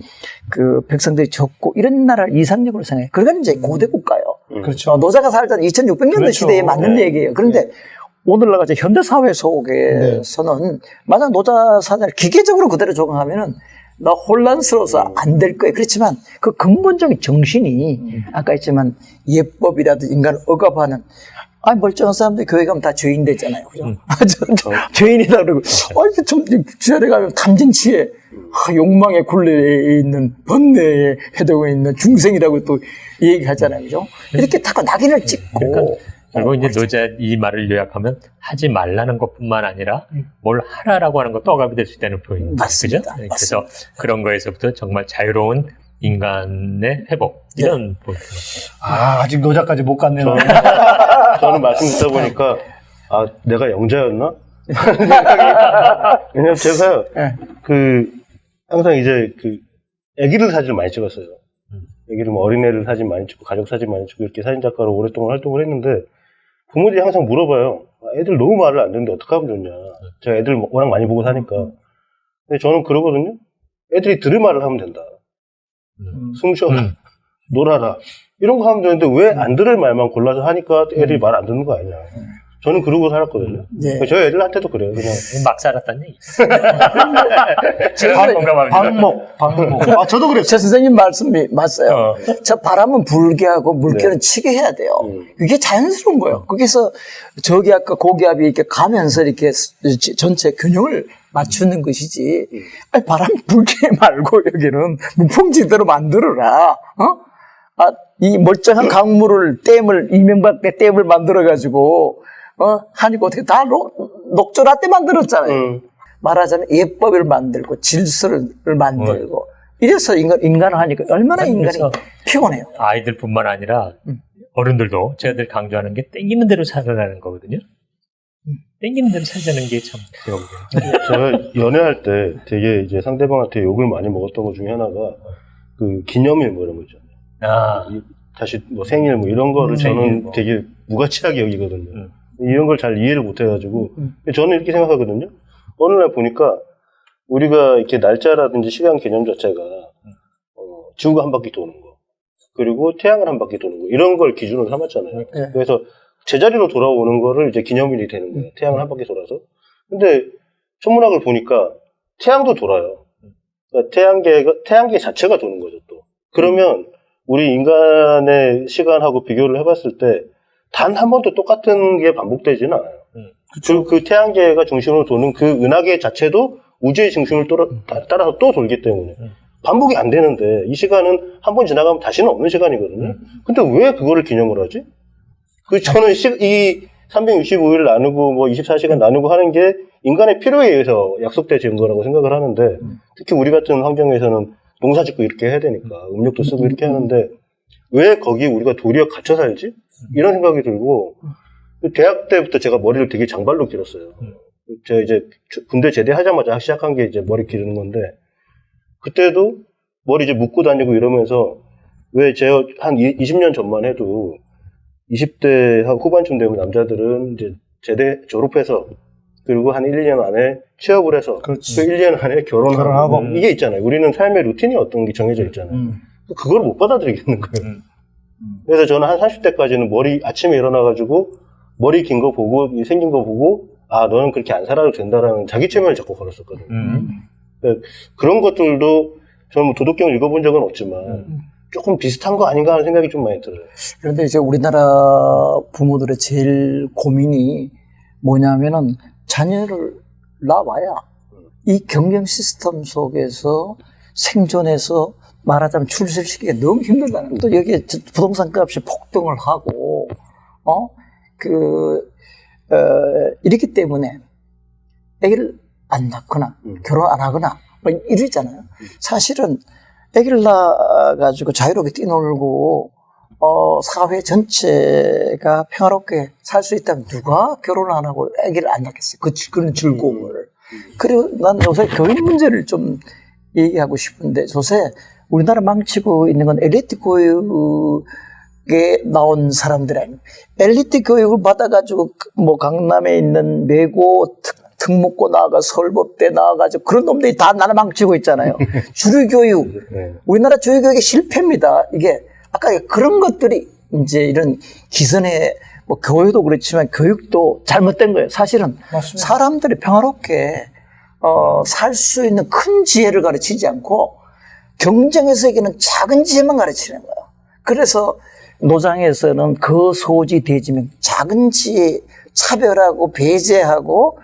그 백성들이 적고 이런 나라를 이상적으로 생각해요. 그러니까 이제 고대 국가예요. 그렇죠. 어, 노자가 살던 2600년대 그렇죠. 시대에 맞는 네. 얘기예요. 그런데 오늘날 같이 현대 사회 속에서는 만약 노자 사상을 기계적으로 그대로 적용하면은 나 혼란스러워서 안 될 거예요. 그렇지만 그 근본적인 정신이 아까 했지만 예법이라도 인간을 억압하는 아 멀쩡한 사람들 교회 가면 다 죄인 되잖아요. 그죠? 아, 저, 저, 죄인이다 그러고 아 이게 좀 주야에 가면 탐진치에 아, 욕망의 굴레에 있는 번뇌에 해되고 있는 중생이라고 또 얘기하잖아요. 그죠? 이렇게 자꾸 낙인을 찍고 그러니까 그리고 어, 이제. 노자 이 말을 요약하면 하지 말라는 것뿐만 아니라 음. 뭘 하라라고 하는 것도 억압이 될 수 있다는 표현이죠. 맞습니다. 그죠? 네, 그래서 그런 거에서부터 정말 자유로운 인간의 회복 이런 포인트. 아, 아직 노자까지 못 갔네요. 저는, 저는 말씀 듣다 보니까 아 내가 영자였나? 왜냐면 제가 예. 그 항상 이제 그 아기들 사진을 많이 찍었어요. 아기들 뭐 어린애들 사진 많이 찍고 가족 사진 많이 찍고 이렇게 사진 작가로 오랫동안 활동을 했는데 부모들이 항상 물어봐요. 아, 애들 너무 말을 안 듣는데 어떻게 하면 좋냐. 제가 애들 워낙 많이 보고 사니까. 근데 저는 그러거든요. 애들이 들을 말을 하면 된다. 음. 숨 쉬어라. 음. 놀아라. 이런 거 하면 되는데 왜 안 들을 말만 골라서 하니까 애들이 말 안 듣는 거 아니냐. 저는 그러고 살았거든요. 예. 저희 애들한테도 그래요. 그냥 막 살았다는 얘기. 제가 공감합니다. 방목, 방목. 아, 저도 그랬어요. 제 선생님 말씀이 맞아요. 어. 저 바람은 불게 하고 물결은 치게 해야 돼요. 음. 그게 자연스러운 거예요. 거기서 저기 아까 고기압이 이렇게 가면서 이렇게 지- 전체 균형을 맞추는 것이지. 아니, 바람 불게 말고 여기는 무풍지대로 만들어라. 어? 아, 이 멀쩡한 강물을 댐을 이명박 때 댐을 만들어 가지고 어 하니까 어떻게 다 녹, 녹조라떼 만들었잖아요. 음. 말하자면 예법을 만들고 질서를 만들고 이래서 인간 인간을 하니까 얼마나 인간이 그래서 피곤해요. 아이들뿐만 아니라 음. 어른들도 저희들 강조하는 게 땡기는 대로 살아라는 거거든요. 음. 땡기는 대로 살자는 게참 어려워요. 제가 연애할 때 되게 이제 상대방한테 욕을 많이 먹었던 것 중에 하나가 그 기념일 뭐 이런 거 있잖아요. 아, 이- 다시 뭐 생일 뭐 이런 거를 음, 저는 뭐. 되게 무가치하게 여기거든요. 음. 이런 걸 잘 이해를 못 해가지고 음. 저는 이렇게 생각하거든요. 어느 날 보니까 우리가 이렇게 날짜라든지 시간 개념 자체가 어, 지구가 한 바퀴 도는 거 그리고 태양을 한 바퀴 도는 거 이런 걸 기준으로 삼았잖아요. 네. 그래서 제자리로 돌아오는 거를 이제 기념일이 되는 거예요. 태양을 한 바퀴 돌아서. 근데 천문학을 보니까 태양도 돌아요. 그러니까 태양계가 태양계 자체가 도는 거죠 또. 그러면 우리 인간의 시간하고 비교를 해봤을 때 단 한 번도 똑같은 게 반복되지는 않아요. 음. 그리고 그 태양계가 중심으로 도는 그 은하계 자체도 우주의 중심을 따라, 따라서 또 돌기 때문에 음. 반복이 안 되는데 이 시간은 한 번 지나가면 다시는 없는 시간이거든요. 음. 근데 왜 그거를 기념을 하지? 그 저는 시, 이 365일 나누고 뭐 24시간 나누고 하는 게 인간의 필요에 의해서 약속되진 거라고 생각을 하는데 특히 우리 같은 환경에서는 농사 짓고 이렇게 해야 되니까 음력도 쓰고 이렇게 하는데 왜 거기 우리가 도리어 갇혀 살지? 이런 생각이 들고 대학 때부터 제가 머리를 되게 장발로 길었어요. 제가 이제 군대 제대하자마자 시작한 게 이제 머리 기르는 건데 그때도 머리 이제 묶고 다니고 이러면서 왜 제가 한 20년 전만 해도 20대 후반쯤 되면 남자들은 이제 제대 졸업해서 그리고 한 1, 2년 안에 취업을 해서 그렇지. 그 1, 2년 안에 결혼하고, 결혼하고. 이게 있잖아요. 우리는 삶의 루틴이 어떤 게 정해져 있잖아요. 음. 그걸 못 받아들이겠는 거예요. 음. 그래서 저는 한 30대까지는 머리 아침에 일어나가지고 머리 긴 거 보고 이 생긴 거 보고 아 너는 그렇게 안 살아도 된다라는 자기 체면을 자꾸 걸었었거든요. 음. 그런 것들도 저는 뭐 도덕경을 읽어본 적은 없지만 음. 조금 비슷한 거 아닌가 하는 생각이 좀 많이 들어요. 그런데 이제 우리나라 부모들의 제일 고민이 뭐냐면은 자녀를 낳아야 이 경쟁 시스템 속에서 생존해서 말하자면 출세시키기가 너무 힘들다는. 또 여기에 저 부동산 값이 폭등을 하고, 어? 그, 어, 이렇기 때문에 애기를 안 낳거나 음. 결혼 안 하거나 뭐 이러잖아요. 사실은 애기를 낳아가지고 자유롭게 뛰놀고 어, 사회 전체가 평화롭게 살 수 있다면 누가 결혼 안 하고 아기를 안 낳겠어요? 그, 즐- 그런 즐거움을. 그리고 난 요새 교육 문제를 좀 얘기하고 싶은데 요새 우리나라 망치고 있는 건 엘리트 교육에 나온 사람들 아니에요. 엘리트 교육을 받아가지고 뭐 강남에 있는 특, 특목고 나와가 서울법대 나와가지고 그런 놈들이 다 나라 망치고 있잖아요. 주류 교육. 네. 우리나라 주요교육의 실패입니다. 이게 아까 그런 것들이 이제 이런 기선의 뭐 교육도 그렇지만 교육도 잘못된 거예요. 사실은 맞습니다. 사람들이 평화롭게 어, 살 수 있는 큰 지혜를 가르치지 않고 경쟁의 세계는 작은 지혜만 가르치는 거예요. 그래서 노장에서는 그 소지 대지명 작은 지혜 차별하고 배제하고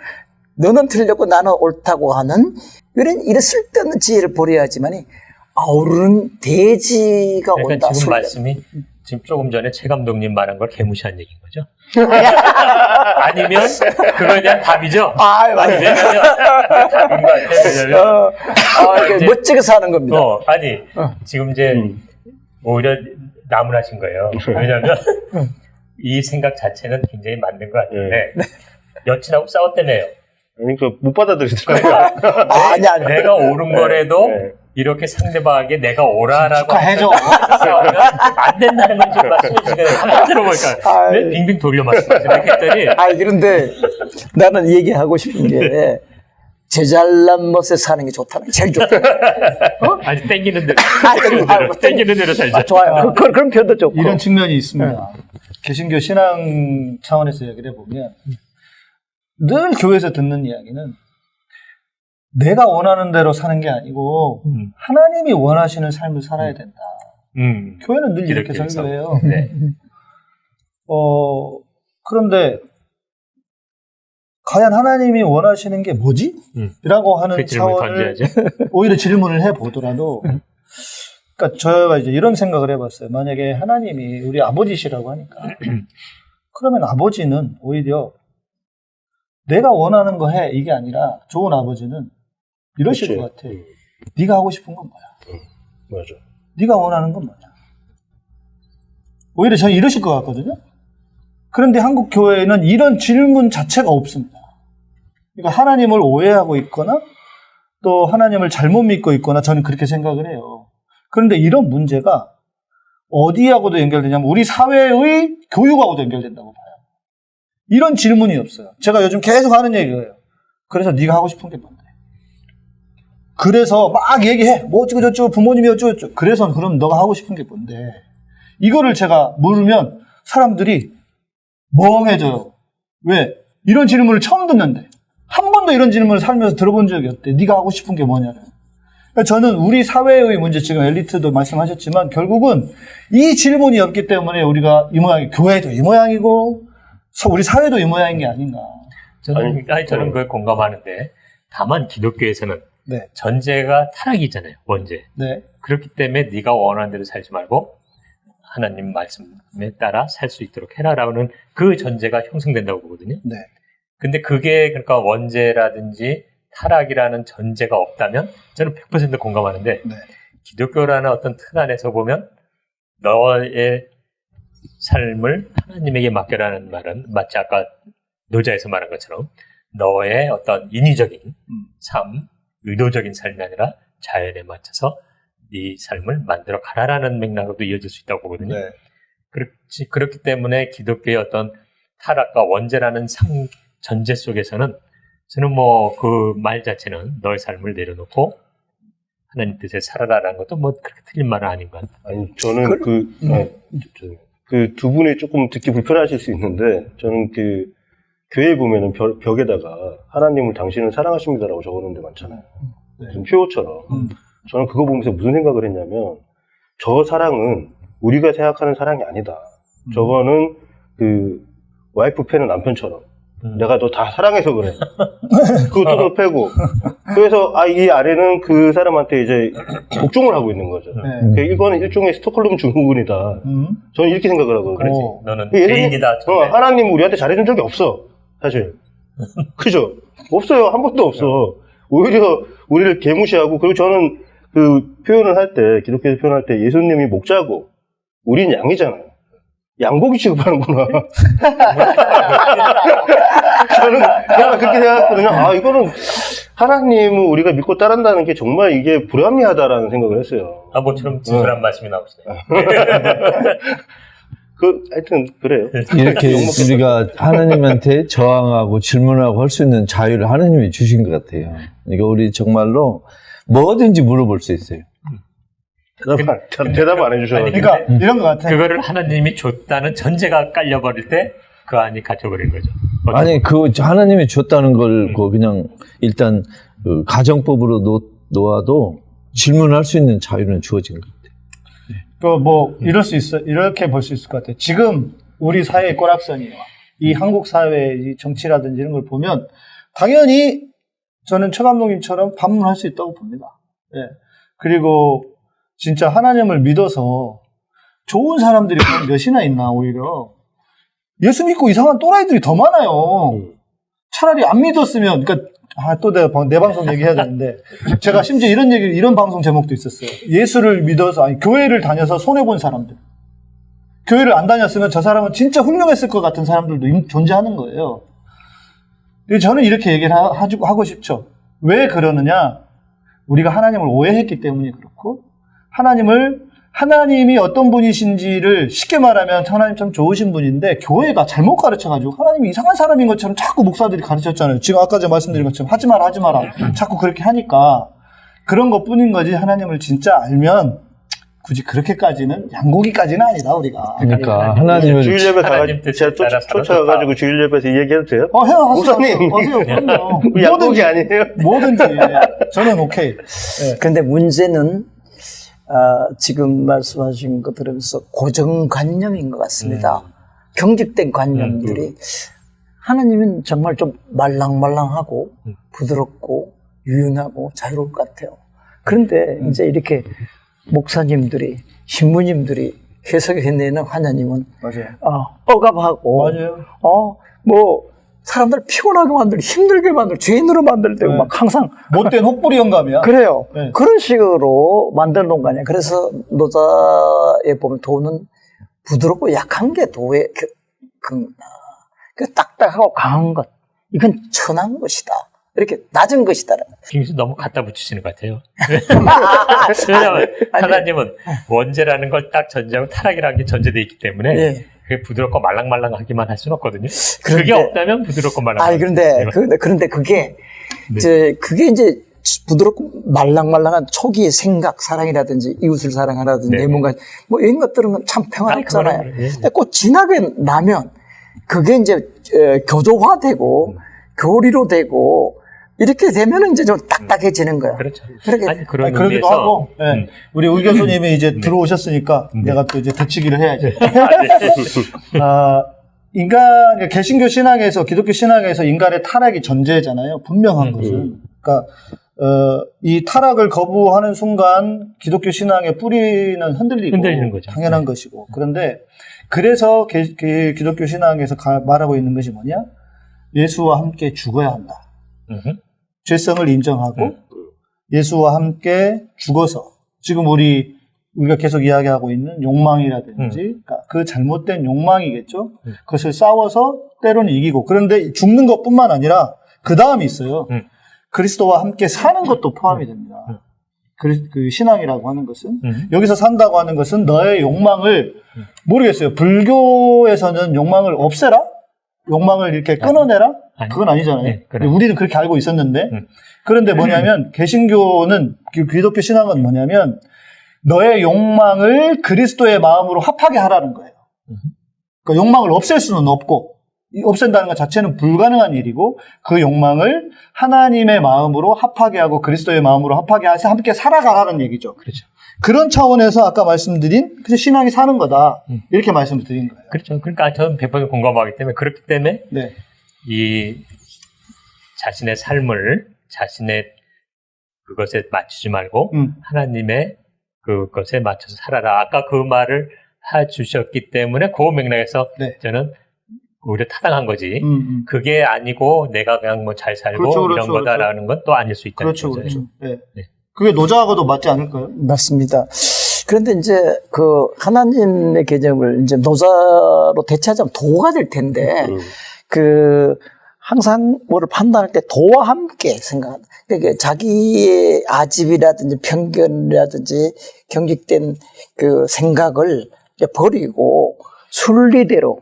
너는 틀렸고 나는 옳다고 하는 이런 이런 쓸데없는 지혜를 버려야지만이 아우르는 대지가 온다. 지금. 말씀이 지금 조금 전에 최 감독님 말한 걸 개무시한 얘기인 거죠? 아니면 그거에 대한 답이죠? 아, 아니, 맞아요. 왜냐면, 어, 아, 이제- 멋지게 사는 겁니다. 어, 아니, 어. 지금 이제 음. 오히려 나무라신 거예요. 왜냐면 이 생각 자체는 굉장히 맞는 것 같은데 여친하고 싸웠다며요. 그러니까 못 받아들이더라고요. 아, 아니, 아니. 내가 옳은 거라도 네. 이렇게 상대방에게 내가 오라라고 축하해줘. 싸우면 안 된다는 걸 지금 말씀해 한번 들어보니까 아이. 왜 빙빙 돌려 말씀하시나 했더니 아, 그런데 나는 얘기하고 싶은 게 제잘난 멋에 사는 게 좋다는 게 제일 좋다. 아니 땡기는 대로 아, 땡기는 아, 대로 땡기는 대로 살죠. 아, 좋아요. 그, 그, 그런 표현도 좋고. 이런 측면이 있습니다. 개신교 신앙 차원에서 이야기를 해보면 늘 교회에서 듣는 이야기는 내가 원하는 대로 사는 게 아니고 음. 하나님이 원하시는 삶을 살아야 된다. 음. 교회는 늘 이렇게 기독교에서. 설교해요. 네. 어, 그런데 과연 하나님이 원하시는 게 뭐지? 음. 라고 하는 그 차원을. 오히려 질문을 해보더라도 그러니까 저희가 이제 이런 생각을 해봤어요. 만약에 하나님이 우리 아버지시라고 하니까 그러면 아버지는 오히려 내가 원하는 거 해 이게 아니라 좋은 아버지는 이러실 그치. 것 같아. 네가 하고 싶은 건 뭐야? 맞아. 네가 원하는 건 뭐냐? 오히려 저는 이러실 것 같거든요. 그런데 한국 교회에는 이런 질문 자체가 없습니다. 그러니까 하나님을 오해하고 있거나 또 하나님을 잘못 믿고 있거나 저는 그렇게 생각을 해요. 그런데 이런 문제가 어디하고도 연결되냐면 우리 사회의 교육하고도 연결된다고 봐요. 이런 질문이 없어요. 제가 요즘 계속 하는 얘기예요. 그래서 네가 하고 싶은 게 뭔데? 그래서 막 얘기해. 뭐 어쩌고 저쩌고 부모님이 어쩌고 저쩌고. 그래서 그럼 너가 하고 싶은 게 뭔데? 이거를 제가 물으면 사람들이 멍해져요. 왜? 이런 질문을 처음 듣는데. 한 번도 이런 질문을 살면서 들어본 적이 없대. 네가 하고 싶은 게 뭐냐는. 그러니까 저는 우리 사회의 문제, 지금 엘리트도 말씀하셨지만 결국은 이 질문이 없기 때문에 우리가 이 모양이, 교회도 이 모양이고, 서- 우리 사회도 이 모양인 게 아닌가. 저는 아니, 저는 어. 그걸 공감하는데 다만 기독교에서는 네. 전제가 타락이잖아요. 원죄. 네. 그렇기 때문에 네가 원하는 대로 살지 말고 하나님 말씀에 따라 살 수 있도록 해라라는 그 전제가 형성된다고 보거든요. 네. 근데 그게 그러니까 원죄라든지 타락이라는 전제가 없다면 저는 100% 공감하는데 네. 기독교라는 어떤 틀 안에서 보면 너의 삶을 하나님에게 맡겨라는 말은 마치 아까 노자에서 말한 것처럼 너의 어떤 인위적인 삶, 의도적인 삶이 아니라 자연에 맞춰서 네 삶을 만들어 가라라는 맥락으로도 이어질 수 있다고 보거든요. 네. 그렇지, 그렇기 때문에 기독교의 어떤 타락과 원죄라는 상, 전제 속에서는 저는 뭐 그 말 자체는 너의 삶을 내려놓고 하나님 뜻에 살아라라는 것도 뭐 그렇게 틀린 말은 아닌 것 같아요. 아니 저는 그그두 분이 조금 듣기 불편하실 수 있는데 저는 그 교회 보면은 벽, 벽에다가 하나님을 당신을 사랑하십니다라고 적어놓은 데 많잖아요. 무슨 표어처럼. 음. 저는 그거 보면서 무슨 생각을 했냐면 저 사랑은 우리가 생각하는 사랑이 아니다. 저거는 그 와이프 패는 남편처럼 음. 내가 너 다 사랑해서 그래. 그것도 패고. 그래서 아 이 아래는 그 사람한테 이제 복종을 하고 있는 거죠. 네. 그 이거는 일종의 스톡홀름 증후군이다. 음. 저는 이렇게 생각을. 오. 너는 예수님- 죄인이다. 어, 하나님 우리한테 잘해준 적이 없어. 사실. 그죠? 없어요. 한 번도 없어. 오히려 우리를 개무시하고, 그리고 저는 그 표현을 할 때, 기독교에서 표현할 때 예수님이 목자고, 우린 양이잖아요. 양고기 취급하는구나. 저는 그냥 그렇게 생각했거든요. 아, 이거는 하나님을 우리가 믿고 따른다는 게 정말 이게 불합리하다라는 생각을 했어요. 아, 모처럼 진솔한 말씀이 나오시네요. 그, 하여튼, 그래요. 이렇게 욕먹겠다. 우리가 하나님한테 저항하고 질문하고 할 수 있는 자유를 하나님이 주신 것 같아요. 그러니까 우리 정말로 뭐든지 물어볼 수 있어요. 대답 안, 잘 대답 안 해주셔가지고. 그러니까 이런 것 같아요. 그거를 하나님이 줬다는 전제가 깔려버릴 때 그 안이 갇혀버린 거죠. 아니 그 하나님이 줬다는 걸그 그냥 일단 그 가정법으로 놓, 놓아도 질문할 수 있는 자유는 주어진 것 같아요. 그뭐 이럴 수 있어 이렇게 볼 수 있을 것 같아요. 지금 우리 사회의 꼬락선이와 이 한국 사회의 이 정치라든지 이런 걸 보면 당연히 저는 최 감독님처럼 반문할 수 있다고 봅니다. 예. 그리고 진짜 하나님을 믿어서 좋은 사람들이 몇이나 있나 오히려 예수 믿고 이상한 또라이들이 더 많아요. 음. 차라리 안 믿었으면 그러니까 아, 또 내가 방- 내 방송 얘기해야 되는데 제가 심지어 이런 얘기 이런 방송 제목도 있었어요. 예수를 믿어서 아니 교회를 다녀서 손해 본 사람들. 교회를 안 다녔으면 저 사람은 진짜 훌륭했을 것 같은 사람들도 임- 존재하는 거예요. 저는 이렇게 얘기를 하, 하고- 싶죠. 왜 그러느냐? 우리가 하나님을 오해했기 때문에 그렇고 하나님을 하나님이 어떤 분이신지를 쉽게 말하면 하나님 참 좋으신 분인데 교회가 잘못 가르쳐가지고 하나님이 이상한 사람인 것처럼 자꾸 목사들이 가르쳤잖아요. 지금 아까 제가 말씀드린 것처럼 하지 마라 하지 마라 자꾸 그렇게 하니까 그런 것뿐인 거지 하나님을 진짜 알면 굳이 그렇게까지는 양고기까지는 아니다 우리가. 그러니까 하나님을 주일 예배 하나님 가가 뜻에 제가 쫓, 따라 살아도 쫓아가가지고 주일 예배에서 이 얘기해도 돼요? 어 해요 하세요. 목사님. 하세요. 우리 양복이 아니에요? 뭐든지 저는 오케이. 예. 그런데 문제는 아, 지금 말씀하신 거 들으면서 고정관념인 것 같습니다. 경직된 관념들이 하나님은 정말 좀 말랑말랑하고 부드럽고 유연하고 자유로울 것 같아요. 그런데 이제 이렇게 목사님들이 신부님들이 해석해내는 하나님은 맞아요. 어, 억압하고 맞아요. 어, 뭐 사람들 피곤하게 만들고 힘들게 만들고 죄인으로 만들 때고 네. 막 항상 못된 혹부리 영감이야. 그래요. 네. 그런 식으로 거 아니에요. 그래서 노자에 보면 도는 부드럽고 약한 게 도의 그, 그, 아, 그 딱딱하고 강한 것. 이건 천한 것이다. 이렇게 낮은 것이다. 김수 너무 갖다 붙이시는 것 같아요. 아, 왜냐하면 아니. 하나님은 원죄라는 걸 딱 전제하고 타락이라는 게 전제되어 있기 때문에 예. 그게 부드럽고 말랑말랑하기만 할 수는 없거든요. 그런데- 그게 없다면 부드럽고 말랑. 아니, 그런데, 그런데, 그런데 그게, 네. 이제, 그게 이제 부드럽고 말랑말랑한 초기의 생각, 사랑이라든지 이웃을 사랑하라든지 네. 내 뭔가, 뭐 이런 것들은 참 평화롭잖아요. 예. 근데 꼭 지나게 나면 그게 이제 에, 교조화되고 교리로 되고 이렇게 되면 이제 좀 딱딱해지는 거야. 그렇죠. 그렇게 아니 그런 아니, 그러기도 의미에서 하고, 예. 음. 우리 의 교수님이 이제 들어오셨으니까 내가 또 이제 대치기를 해야지. 아, 인간, 그러니까 개신교 신앙에서, 기독교 신앙에서 인간의 타락이 전제잖아요. 분명한 음. 것은. 그러니까, 어, 이 타락을 거부하는 순간 기독교 신앙의 뿌리는 흔들리고 흔들리는 거죠. 당연한 네. 것이고. 그런데 그래서 개- 개- 기독교 신앙에서 가- 말하고 있는 것이 뭐냐? 예수와 함께 죽어야 한다. 죄성을 인정하고 음. 예수와 함께 죽어서 지금 우리 우리가 계속 이야기하고 있는 욕망이라든지 그러니까 그 잘못된 욕망이겠죠. 음. 그것을 싸워서 때로는 이기고 그런데 죽는 것뿐만 아니라 그 다음이 있어요. 음. 그리스도와 함께 사는 것도 포함이 됩니다. 음. 그, 그 신앙이라고 하는 것은 음. 여기서 산다고 하는 것은 너의 욕망을 모르겠어요. 불교에서는 욕망을 없애라? 욕망을 이렇게 끊어내라? 아니. 그건 아니잖아요. 네, 그래. 우리는 그렇게 알고 있었는데 음. 그런데 뭐냐면 개신교는 기- 기독교 신앙은 뭐냐면 너의 욕망을 그리스도의 마음으로 합하게 하라는 거예요. 그러니까 욕망을 없앨 수는 없고 이 없앤다는 것 자체는 불가능한 일이고 그 욕망을 하나님의 마음으로 합하게 하고 그리스도의 마음으로 합하게 해서 함께 살아가라는 얘기죠. 그렇죠. 그런 차원에서 아까 말씀드린 그 신앙이 사는 거다 음. 이렇게 말씀을 드린 거예요. 그렇죠. 그러니까 저는 100% 공감하기 때문에 그렇기 때문에 네, 이 자신의 삶을 자신의 그것에 맞추지 말고 음. 하나님의 그것에 맞춰서 살아라. 아까 그 말을 해 주셨기 때문에 그 맥락에서 네. 저는 오히려 타당한 거지. 음, 음. 그게 아니고 내가 그냥 뭐 잘 살고 그렇죠, 이런 그렇죠, 거다라는 건 또 아닐 수 있다는 그렇죠, 거죠. 그렇죠. 네. 네. 그게 노자하고도 맞지 않을까요? 맞습니다. 그런데 이제 그 하나님의 개념을 이제 노자로 대체하자면 도가 될 텐데 음. 그 항상 뭐를 판단할 때 도와 함께 생각한다. 그러니까 자기의 아집이라든지 편견이라든지 경직된 그 생각을 버리고 순리대로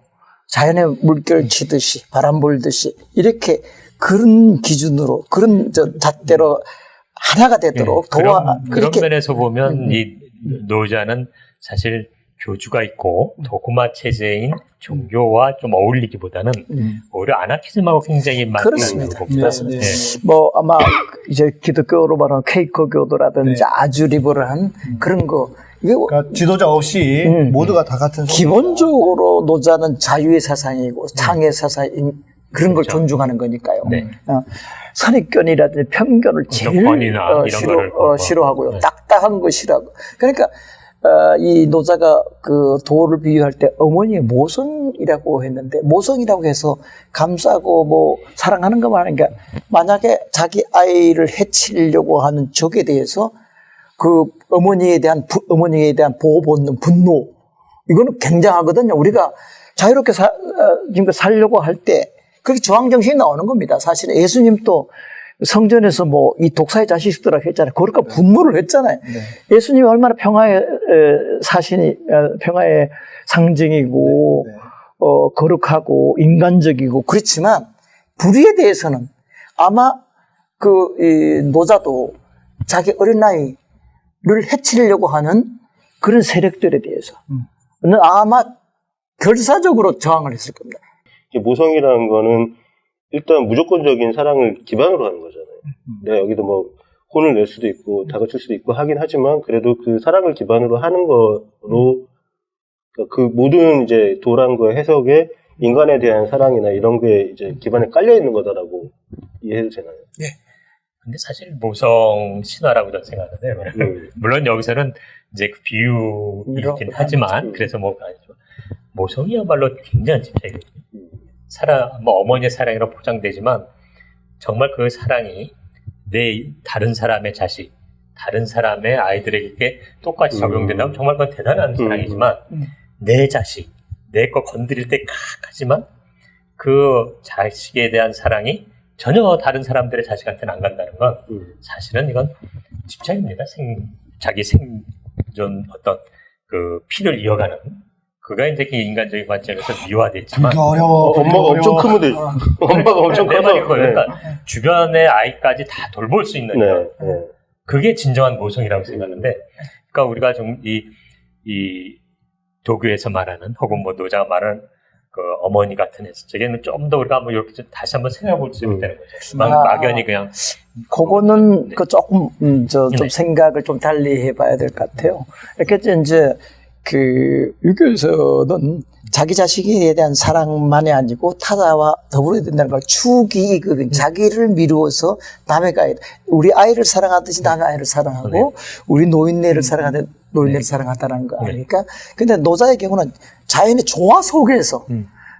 자연의 물결 치듯이 바람 불듯이 이렇게 그런 기준으로 그런 저 잣대로 하나가 되도록 네, 도와 그런, 그런 그렇게 면에서 보면 음. 이 노자는 사실 교주가 있고 도구마 체제인 종교와 좀 어울리기보다는 음. 오히려 아나키즘하고 굉장히 맞는 그렇습니다. 거고. 네, 네. 뭐 아마 이제 기독교로 말하는 케이커 교도라든지 네. 아주 리버럴한 그런 거 그러니까 지도자 없이 음. 모두가 다 같은. 기본적으로 노자는 자유의 사상이고 창의 사상인 그런 걸 그렇죠. 존중하는 거니까요. 네. 어, 선입견이라든지 편견을 제일 어, 싫어, 어. 싫어하고요. 네. 딱딱한 거 싫어하고. 그러니까 어, 이 노자가 그 도를 비유할 때 어머니의 모성이라고 했는데 모성이라고 해서 감싸고 뭐 사랑하는 것만 하니까 만약에 자기 아이를 해치려고 하는 적에 대해서 그 어머니에 대한 부- 어머니에 대한 보호 본능 분노 이거는 굉장하거든요. 우리가 자유롭게 사, 어, 지금 살려고 할 때 그게 저항 정신이 나오는 겁니다. 사실은 예수님도 성전에서 뭐 이 독사의 자식들아 했잖아요. 그러니까 분노를 했잖아요. 예수님이 얼마나 평화의 에, 사신이 어, 평화의 상징이고 네. 어, 거룩하고 인간적이고 그렇지만 불의에 대해서는 아마 그 이, 노자도 자기 어린아이를 해치려고 하는 그런 세력들에 대해서 는 아마 결사적으로 저항을 했을 겁니다. 모성이라는 거는 일단 무조건적인 사랑을 기반으로 하는 거잖아요. 내가 여기도 뭐 혼을 낼 수도 있고 다그칠 수도 있고 하긴 하지만 그래도 그 사랑을 기반으로 하는 거로 그러니까 그 모든 이제 도란과 해석에 인간에 대한 사랑이나 이런 게 이제 기반에 깔려 있는 거다라고 이해해도 되나요? 근데 사실 모성 신화라고 저는 생각하는데 음. 물론 여기서는 이제 그 비유이긴 하지만 음. 그래서 뭐. 모성이야말로 굉장한 집착이거든요. 음. 사랑 뭐 어머니의 사랑이라고 포장되지만 정말 그 사랑이 내 다른 사람의 자식, 다른 사람의 아이들에게 똑같이 음. 적용된다면 정말 그건 대단한 사랑이지만 음. 내 자식, 내 거 건드릴 때 칵 하지만 그 자식에 대한 사랑이 전혀 다른 사람들의 자식한테는 안 간다는 건 음. 사실은 이건 집착입니다. 생, 자기 생존 어떤 그 피를 이어가는 그가 이제 그 인간적인 관점에서 미화됐지만 어려워. 어, 엄마가 엄청 크면 돼. 엄마가 엄청 내 커서. 그거예요. 그러니까 주변의 아이까지 다 돌볼 수 있는 네. 것. 네. 그게 진정한 모성이라고 생각하는데, 그러니까 우리가 좀 이, 이 도교에서 말하는 혹은 뭐 노자가 말하는 그 어머니 같은 애에는 좀 더 우리가 한번 이렇게 좀 다시 한번 생각해 볼수 음. 있다는 거죠. 막, 아. 막연히 그냥 그거는 그 조금 음, 저좀 네. 생각을 좀 달리 해봐야 될 것 같아요. 이렇게 이제 그 유교에서는 자기 자식에 대한 사랑만이 아니고 타자와 더불어야 된다는 걸 추기 그 자기를 미루어서 남의 아이 우리 아이를 사랑하듯이 남의 아이를 사랑하고 네. 우리 노인네를 사랑하듯 노인네를 사랑하다는 거 아닙니까? 근데 노자의 경우는 자연의 조화 속에서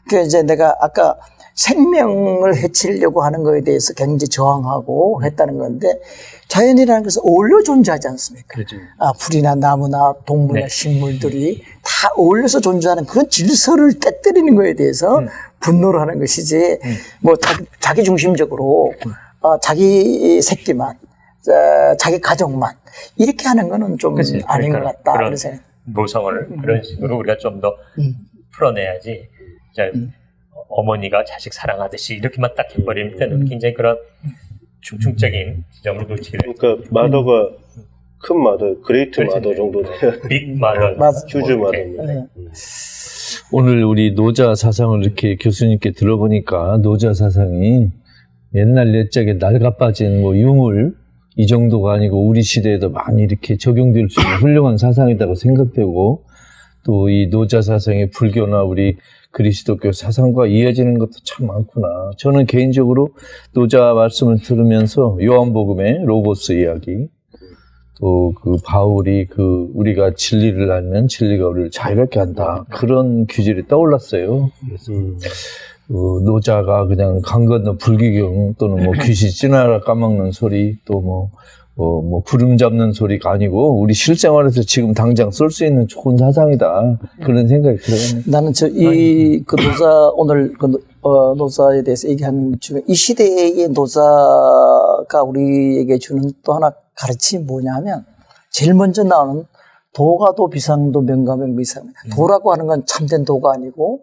그 이제 내가 아까 생명을 해치려고 하는 거에 대해서 굉장히 저항하고 했다는 건데 자연이라는 것은 어울려 존재하지 않습니까? 그렇죠. 아, 풀이나 나무나 동물이나 네. 식물들이 다 어울려서 존재하는 그런 질서를 깨뜨리는 거에 대해서 분노를 하는 것이지 뭐 자기, 자기 중심적으로 어, 자기 새끼만 어, 자기 가족만 이렇게 하는 거는 좀 그치. 아닌 것 그러니까 같다 그런 생각. 모성을 그런 식으로 우리가 좀더 음. 풀어내야지. 이제 어머니가 자식 사랑하듯이 이렇게만 딱 해버릴 때는 굉장히 그런 중층적인 지점을 놓치게 돼요. 그러니까 mother가 큰 mother, great 그렇지. mother 정도 돼야 big mother. huge mother. 네. 오늘 우리 노자 사상을 이렇게 교수님께 들어보니까 노자 사상이 옛날 옛적에 낡아 빠진 뭐 유물 이 정도가 아니고 우리 시대에도 많이 이렇게 적용될 수 있는 훌륭한 사상이라고 생각되고 또 이 노자 사상의 불교나 우리 그리스도교 사상과 이어지는 것도 참 많구나. 저는 개인적으로 노자 말씀을 들으면서 요한복음의 로고스 이야기 또 그 바울이 그 우리가 진리를 알면 진리가 우리를 자유롭게 한다 그런 규질이 떠올랐어요. 음. 그 노자가 그냥 강 건너 불구경 또는 뭐 귀신 씻나락 까먹는 소리 또 뭐 뭐, 뭐 구름 잡는 소리가 아니고 우리 실생활에서 지금 당장 쓸 수 있는 좋은 사상이다. 그런 생각이 들어요. 나는 저 이 그 노자 오늘 그 노- 어, 노자에 대해서 얘기하는 중에 이 시대의 노자가 우리에게 주는 또 하나 가르침이 뭐냐면 제일 먼저 나오는 도가도 비상도 명가명 비상. 도라고 하는 건 참된 도가 아니고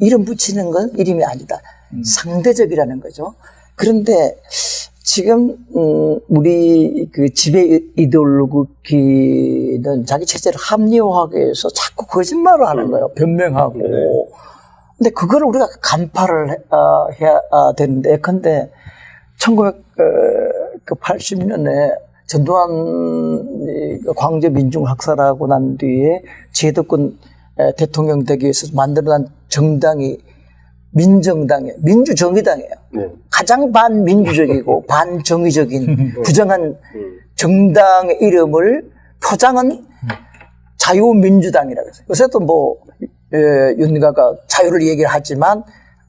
이름 붙이는 건 이름이 아니다. 상대적이라는 거죠. 그런데 지금 음, 우리 그 지배 이데올로기는 자기 체제를 합리화하기 위해서 자꾸 거짓말을 하는 거예요. 변명하고. 네. 근데 그거를 우리가 간파를 해, 아, 해야 아, 되는데, 예컨대 1980년에 전두환 이 광주 민중 학살하고 난 뒤에 제도권 에, 대통령 되기 위해서 만들어난 정당이 민정당이에요. 민주정의당이에요. 네. 가장 반민주적이고 반정의적인 부정한 음. 정당의 이름을 표장은 자유민주당이라고 했어요. 요새도 뭐, 에, 윤가가 자유를 얘기를 하지만,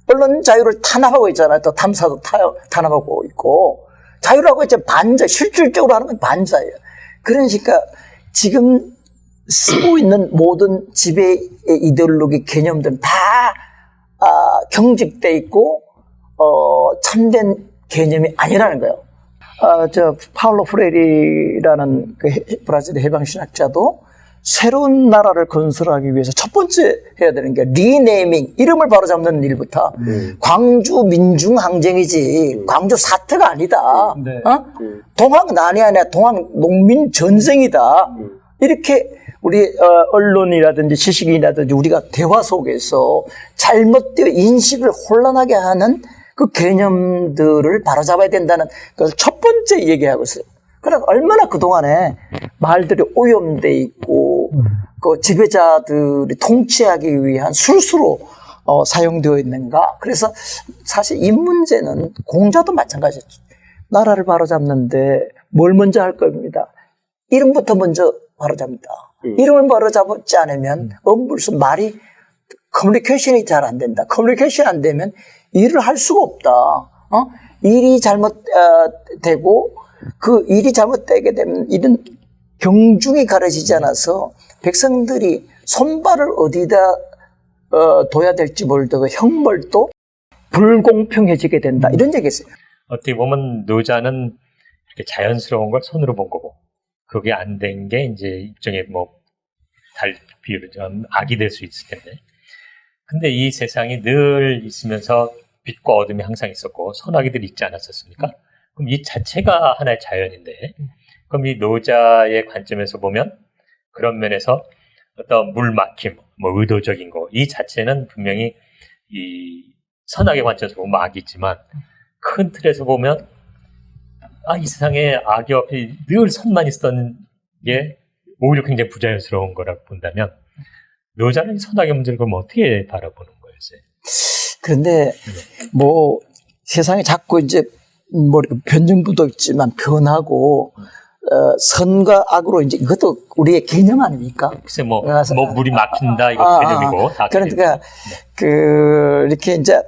언론 자유를 탄압하고 있잖아요. 또 탐사도 타, 탄압하고 있고, 자유라고 했지 반자, 실질적으로 하는 건 반자예요. 그러니까 지금 쓰고 있는 모든 지배 이데올로기 개념들은 다 아, 경직돼 있고 어, 참된 개념이 아니라는 거예요. 아, 저 파울로 프레리라는 그 해- 브라질 해방 신학자도 새로운 나라를 건설하기 위해서 첫 번째 해야 되는 게 리네이밍 이름을 바로잡는 일부터 광주 민중 항쟁이지 광주 사태가 아니다. 네. 어? 동학 난이 아니라 동학 농민 전쟁이다. 이렇게 우리 어, 언론이라든지 지식인이라든지 우리가 대화 속에서 잘못되어 인식을 혼란하게 하는 그 개념들을 바로잡아야 된다는 걸첫 번째 얘기하고 있어요. 그럼 얼마나 그동안에 말들이 오염돼 있고 그 지배자들이 통치하기 위한 술수로 어, 사용되어 있는가. 그래서 사실 이 문제는 공자도 마찬가지죠. 나라를 바로잡는데 뭘 먼저 할 겁니다. 이름부터 먼저 바로잡니다. 이름을 바로잡지 않으면 엄불수 말이 커뮤니케이션이 잘 안 된다. 커뮤니케이션 안 되면 일을 할 수가 없다. 어? 일이 잘못되고 그 일이 잘못되게 되면 일은 경중이 가려지지 않아서 백성들이 손발을 어디다 어, 둬야 될지 모르고 형벌도 불공평해지게 된다. 이런 얘기 했어요. 어떻게 보면 노자는 이렇게 자연스러운 걸 손으로 본 거고 그게 안 된 게 이제 일종의 뭐 달 비유를 좀 악이 될 수 있을 텐데 근데 이 세상이 늘 있으면서 빛과 어둠이 항상 있었고 선악이들이 있지 않았었습니까? 그럼 이 자체가 하나의 자연인데 그럼 이 노자의 관점에서 보면 그런 면에서 어떤 물 막힘, 뭐 의도적인 거 이 자체는 분명히 이 선악의 관점에서 보면 악이 있지만 큰 틀에서 보면 아 이 세상에 악이 없이 늘 선만 있었던 게 오히려 굉장히 부자연스러운 거라고 본다면 노자는 이 선악의 문제를 그럼 어떻게 바라보는 거예요? 쌤? 그런데 뭐 세상에 자꾸 이제 뭐 변증부도 있지만 변하고 어, 선과 악으로 이제 이것도 우리의 개념 아닙니까? 글쎄 뭐, 그래서- 뭐 물이 막힌다 이거 아, 아, 개념이고 다 그러니까 그 이렇게 이제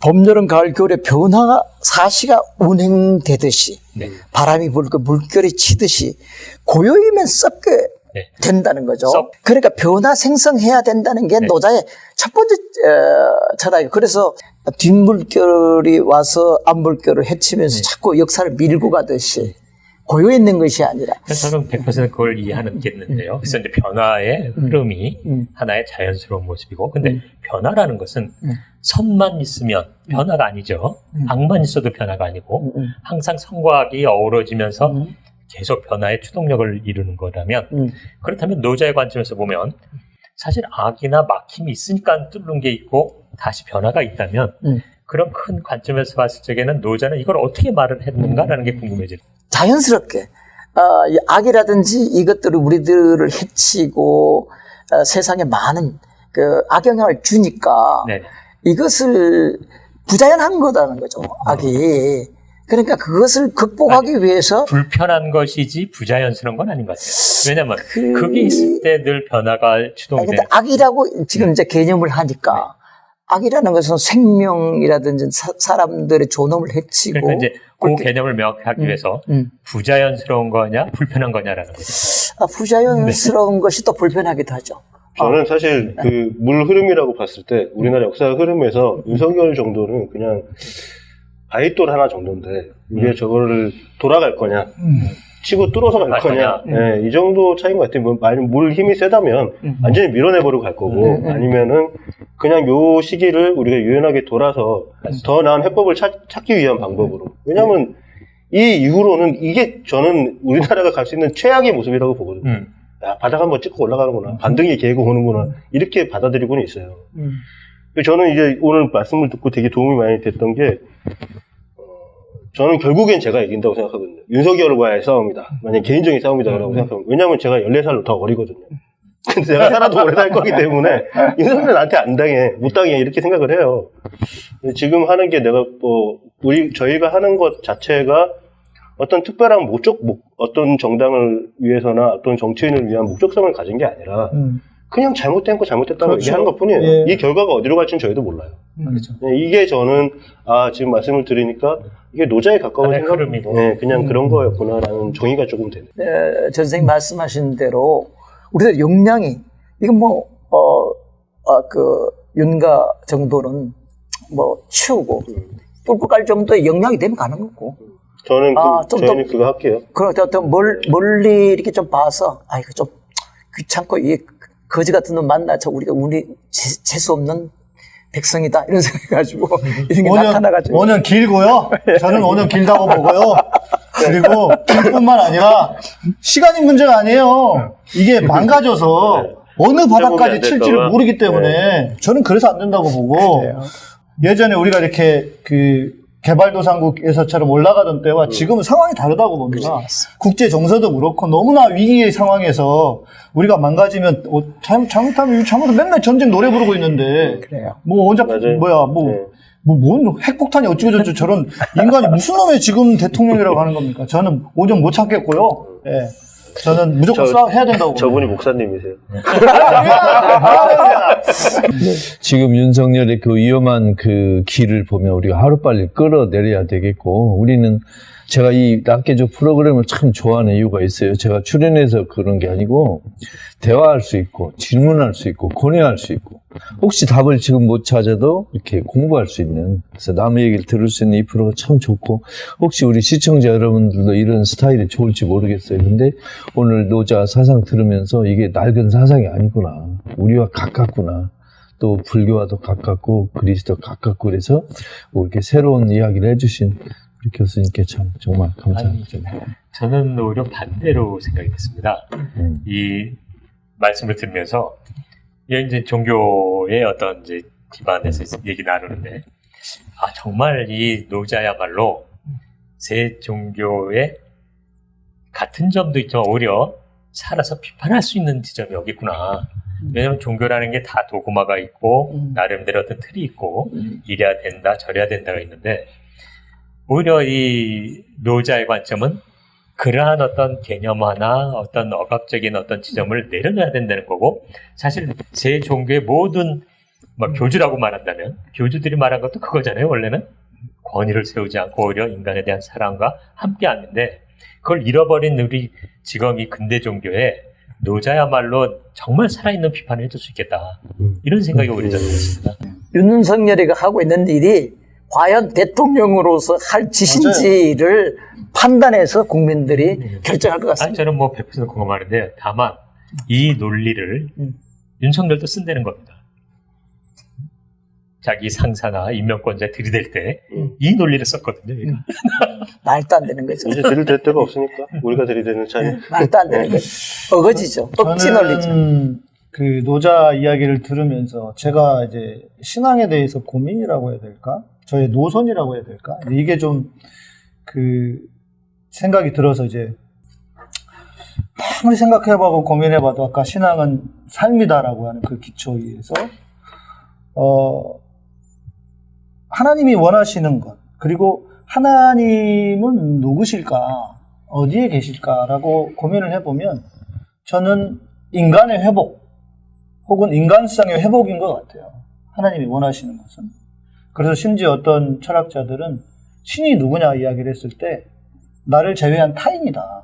봄, 여름, 가을, 겨울에 변화가 사시가 운행되듯이 네. 바람이 불고 물결이 치듯이 고요이면 썩게 네. 된다는 거죠. 썩. 그러니까 변화 생성해야 된다는 게 네. 노자의 첫 번째 어, 철학이에요. 그래서 뒷물결이 와서 앞물결을 헤치면서 네. 자꾸 역사를 밀고 가듯이 고여 있는 것이 아니라 저는 100% 그걸 이해하겠는데요. 그래서 이제 변화의 흐름이 음. 하나의 자연스러운 모습이고, 근데 변화라는 것은 음. 선만 있으면 변화가 아니죠. 악만 있어도 변화가 아니고, 음, 항상 선과 악이 어우러지면서 음. 계속 변화의 추동력을 이루는 거라면, 음. 그렇다면 노자의 관점에서 보면 사실 악이나 막힘이 있으니까 뚫는 게 있고 다시 변화가 있다면 음. 그런 큰 관점에서 봤을 적에는 노자는 이걸 어떻게 말을 했는가라는 게 궁금해져요. 자연스럽게 어, 이 악이라든지 이것들을 우리들을 해치고 어, 세상에 많은 그 악영향을 주니까 네. 이것을 부자연한 거다는 거죠 악이 그러니까 그것을 극복하기 위해서 불편한 것이지 부자연스러운 건 아닌 것 같아요. 왜냐면 그- 그... 게 있을 때 늘 변화가 아니, 근데 되는 악이라고 지금 이제 개념을 하니까 악이라는 것은 생명이라든지 사, 람들의 존엄을 해치고 그러니까 이제 그 개념을 명확하기 위해서 음. 부자연스러운 거냐 불편한 거냐라는 거죠. 아, 부자연스러운 것이 또 불편하기도 하죠. 저는 사실 그 물 흐름이라고 봤을 때 우리나라 역사 흐름에서 윤석열 정도는 그냥 바위돌 하나 정도인데 우리가 저거를 돌아갈 거냐 치고 뚫어서 갈갈 거냐. 예, 이 정도 차이인 것 같아요. 뭐, 만약 물 힘이 세다면 완전히 밀어내버리고 갈 거고 아니면은 그냥 요 시기를 우리가 유연하게 돌아서 더 나은 해법을 찾, 찾기 위한 방법으로. 왜냐하면 이 이후로는 이게 저는 우리나라가 갈 수 있는 최악의 모습이라고 보거든요. 음. 야, 바닥 한번 찍고 올라가는구나. 반등이 개고 오는구나. 이렇게 받아들이고는 있어요. 음. 저는 이제 오늘 말씀을 듣고 되게 도움이 많이 됐던 게, 어, 저는 결국엔 제가 이긴다고 생각하거든요. 윤석열과의 싸움이다. 만약 개인적인 싸움이다라고 생각합니다. 왜냐하면 제가 14살로 더 어리거든요. 근데 제가 살아도 오래 살 거기 때문에 윤석열 나한테 안 당해, 못 당해 이렇게 생각을 해요. 지금 하는 게 내가 뭐 우리 저희가 하는 것 자체가 어떤 특별한 목적, 목, 어떤 정당을 위해서나 어떤 정치인을 위한 목적성을 가진 게 아니라 음, 그냥 잘못된 거 잘못됐다고 그렇죠. 얘기하는 것 뿐이에요. 예. 이 결과가 어디로 갈지는 저희도 몰라요. 그렇죠. 네, 이게 저는 아 지금 말씀을 드리니까 이게 노자에 가까운 하나의 생각, 흐름이고. 네, 그냥 음. 그런 거였구나라는 정의가 조금 되네. 에, 전 선생님 말씀하신 대로 우리들 역량이 이건 뭐, 어, 어, 그, 윤가 정도는 뭐 치우고 뚫고 갈 정도의 역량이 되면 가는 거고. 저는 그, 아, 좀 저희는 더- 그거 할게요. 그렇게 어떤 멀, 멀리 이렇게 좀 봐서, 아, 이거 좀 귀찮고, 이 거지 같은 놈 만나서 우리가 우리 재- 재수 없는 백성이다. 이런 생각해가지고, 이런 게 5년, 나타나가지고. 5년 길고요. 저는 5년 길다고 보고요. 그리고 길뿐만 아니라 시간이 문제가 아니에요. 이게 망가져서 어느 안 바닥까지 칠지를. 모르기 때문에 저는 그래서 안 된다고 보고 예전에 우리가 이렇게 그 개발도상국에서처럼 올라가던 때와 지금은 상황이 다르다고 봅니다. 국제 정서도 그렇고 너무나 위기의 상황에서 우리가 망가지면 어, 잘못, 잘못하면 잘못하면 맨날 전쟁 노래 부르고 있는데 그래요. 뭐 혼자 맞아요. 뭐야 뭐 네. 뭐, 뭔 핵폭탄이 어찌고저찌 저런 인간이 무슨 놈의 지금 대통령이라고 하는 겁니까? 저는 오전 못 참겠고요. 예. 저는 무조건 저- 싸 해야 된다고. 저분이 목사님이세요. 지금 윤석열의 그 위험한 그 길을 보면 우리가 하루빨리 끌어내려야 되겠고, 우리는 제가 이 낚개조 프로그램을 참 좋아하는 이유가 있어요. 제가 출연해서 그런 게 아니고, 대화할 수 있고, 질문할 수 있고, 고뇌할 수 있고, 혹시 답을 지금 못 찾아도 이렇게 공부할 수 있는, 그래서 남의 얘기를 들을 수 있는 이 프로가 참 좋고, 혹시 우리 시청자 여러분들도 이런 스타일이 좋을지 모르겠어요. 근데 오늘 노자 사상 들으면서 이게 낡은 사상이 아니구나. 우리와 가깝구나. 또 불교와도 가깝고 그리스도 가깝고 그래서 뭐 이렇게 새로운 이야기를 해주신 우리 교수님께 참 정말 감사합니다. 저는 오히려 반대로 생각이 됐습니다. 음. 이 말씀을 들으면서 이게 이제 종교의 어떤 이제 기반에서 얘기 나누는데 아 정말 이 노자야말로 세 종교의 같은 점도 있지만 오히려 살아서 비판할 수 있는 지점이 여기 있구나. 왜냐하면 종교라는 게 다 도구마가 있고 음. 나름대로 어떤 틀이 있고 음. 이래야 된다 저래야 된다가 있는데 오히려 이 노자의 관점은 그러한 어떤 개념화나 어떤 억압적인 어떤 지점을 내려놔야 된다는 거고 사실 제 종교의 모든 뭐 교주라고 말한다면 교주들이 말한 것도 그거잖아요 원래는. 권위를 세우지 않고 오히려 인간에 대한 사랑과 함께하는데 그걸 잃어버린 우리 지금 이 근대 종교에 노자야말로 정말 살아있는 비판을 해줄 수 있겠다. 이런 생각이 오히려 저는 들었습니다. 윤석열이가 하고 있는 일이 과연 대통령으로서 할 짓인지를 판단해서 국민들이 결정할 것 아니 같습니다. 저는 뭐 100% 공감하는데 다만 이 논리를 음. 윤석열도 쓴다는 겁니다. 자기 상사나 임명권자에 들이댈 때이 논리를 썼거든요. 음. 말도 안 되는 거죠. 이제 들이댈 데가 없으니까 우리가 들이대는 차이. 말도 안 되는 거죠. 어거지죠. 억지 논리죠. 그 노자 이야기를 들으면서 제가 이제 신앙에 대해서 고민이라고 해야 될까? 저의 노선이라고 해야 될까? 이게 좀 그 생각이 들어서 이제 아무리 생각해봐고 고민해봐도 아까 신앙은 삶이다라고 하는 그 기초에서 어 하나님이 원하시는 것 그리고 하나님은 누구실까 어디에 계실까라고 고민을 해보면 저는 인간의 회복 혹은 인간성의 회복인 것 같아요. 하나님이 원하시는 것은. 그래서 심지어 어떤 철학자들은 신이 누구냐 이야기를 했을 때 나를 제외한 타인이다.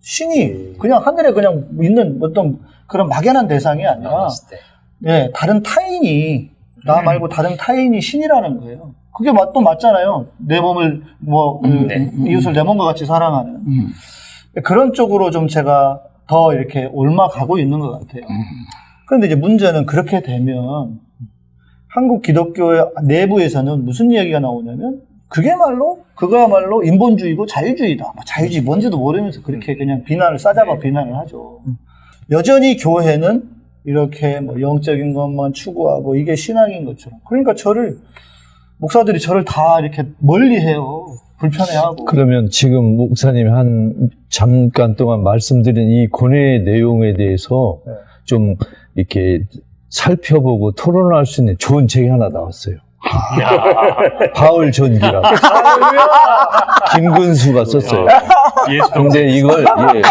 신이 그냥 하늘에 그냥 있는 어떤 그런 막연한 대상이 아니라 때. 예, 다른 타인이 나 말고 다른 타인이 신이라는 거예요. 그게 맞, 또 맞잖아요. 내 몸을 뭐 그, 음, 네. 이웃을 내 몸과 같이 사랑하는 음. 그런 쪽으로 좀 제가 더 이렇게 옮아가고 있는 것 같아요. 그런데 이제 문제는 그렇게 되면 한국 기독교의 내부에서는 무슨 이야기가 나오냐면 그게 말로 그거야말로 인본주의고 자유주의다. 뭐 자유주의 뭔지도 모르면서 그렇게 그냥 비난을 싸잡아 비난을 하죠. 여전히 교회는 이렇게 뭐 영적인 것만 추구하고 이게 신앙인 것처럼. 그러니까 저를 목사들이 저를 다 이렇게 멀리해요. 불편해하고. 그러면 지금 목사님이 한 잠깐 동안 말씀드린 이 고뇌의 내용에 대해서 네. 좀 이렇게 살펴보고 토론할 수 있는 좋은 책이 하나 나왔어요. 바울 전기라. 김근수가 썼어요. 예수 근데 이걸 예,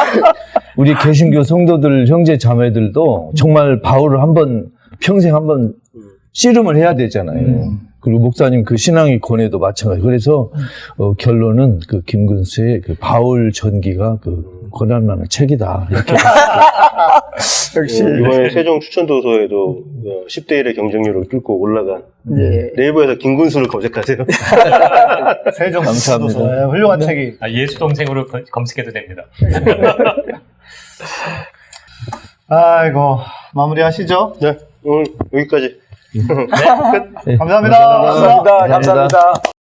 우리 개신교 성도들 형제 자매들도 정말 바울을 한 번 평생 한번 씨름을 해야 되잖아요. 그리고 목사님 그 신앙의 권해도 마찬가지. 그래서 어, 결론은 그 김근수의 그 바울 전기가 그 권한만한 책이다. 이렇게 역시 어, 이번에 세종 추천도서에도 10대 1의 경쟁률을 뚫고 올라간 예. 네이버에서 김군수를 검색하세요. 세종 감사합니다. 수도서. 예, 훌륭한 책이. 아, 예수 동생으로 거- 검색해도 됩니다. 아이고 마무리하시죠. 네, 오늘 여기까지. 네, 감사합니다. 감사합니다. 감사합니다.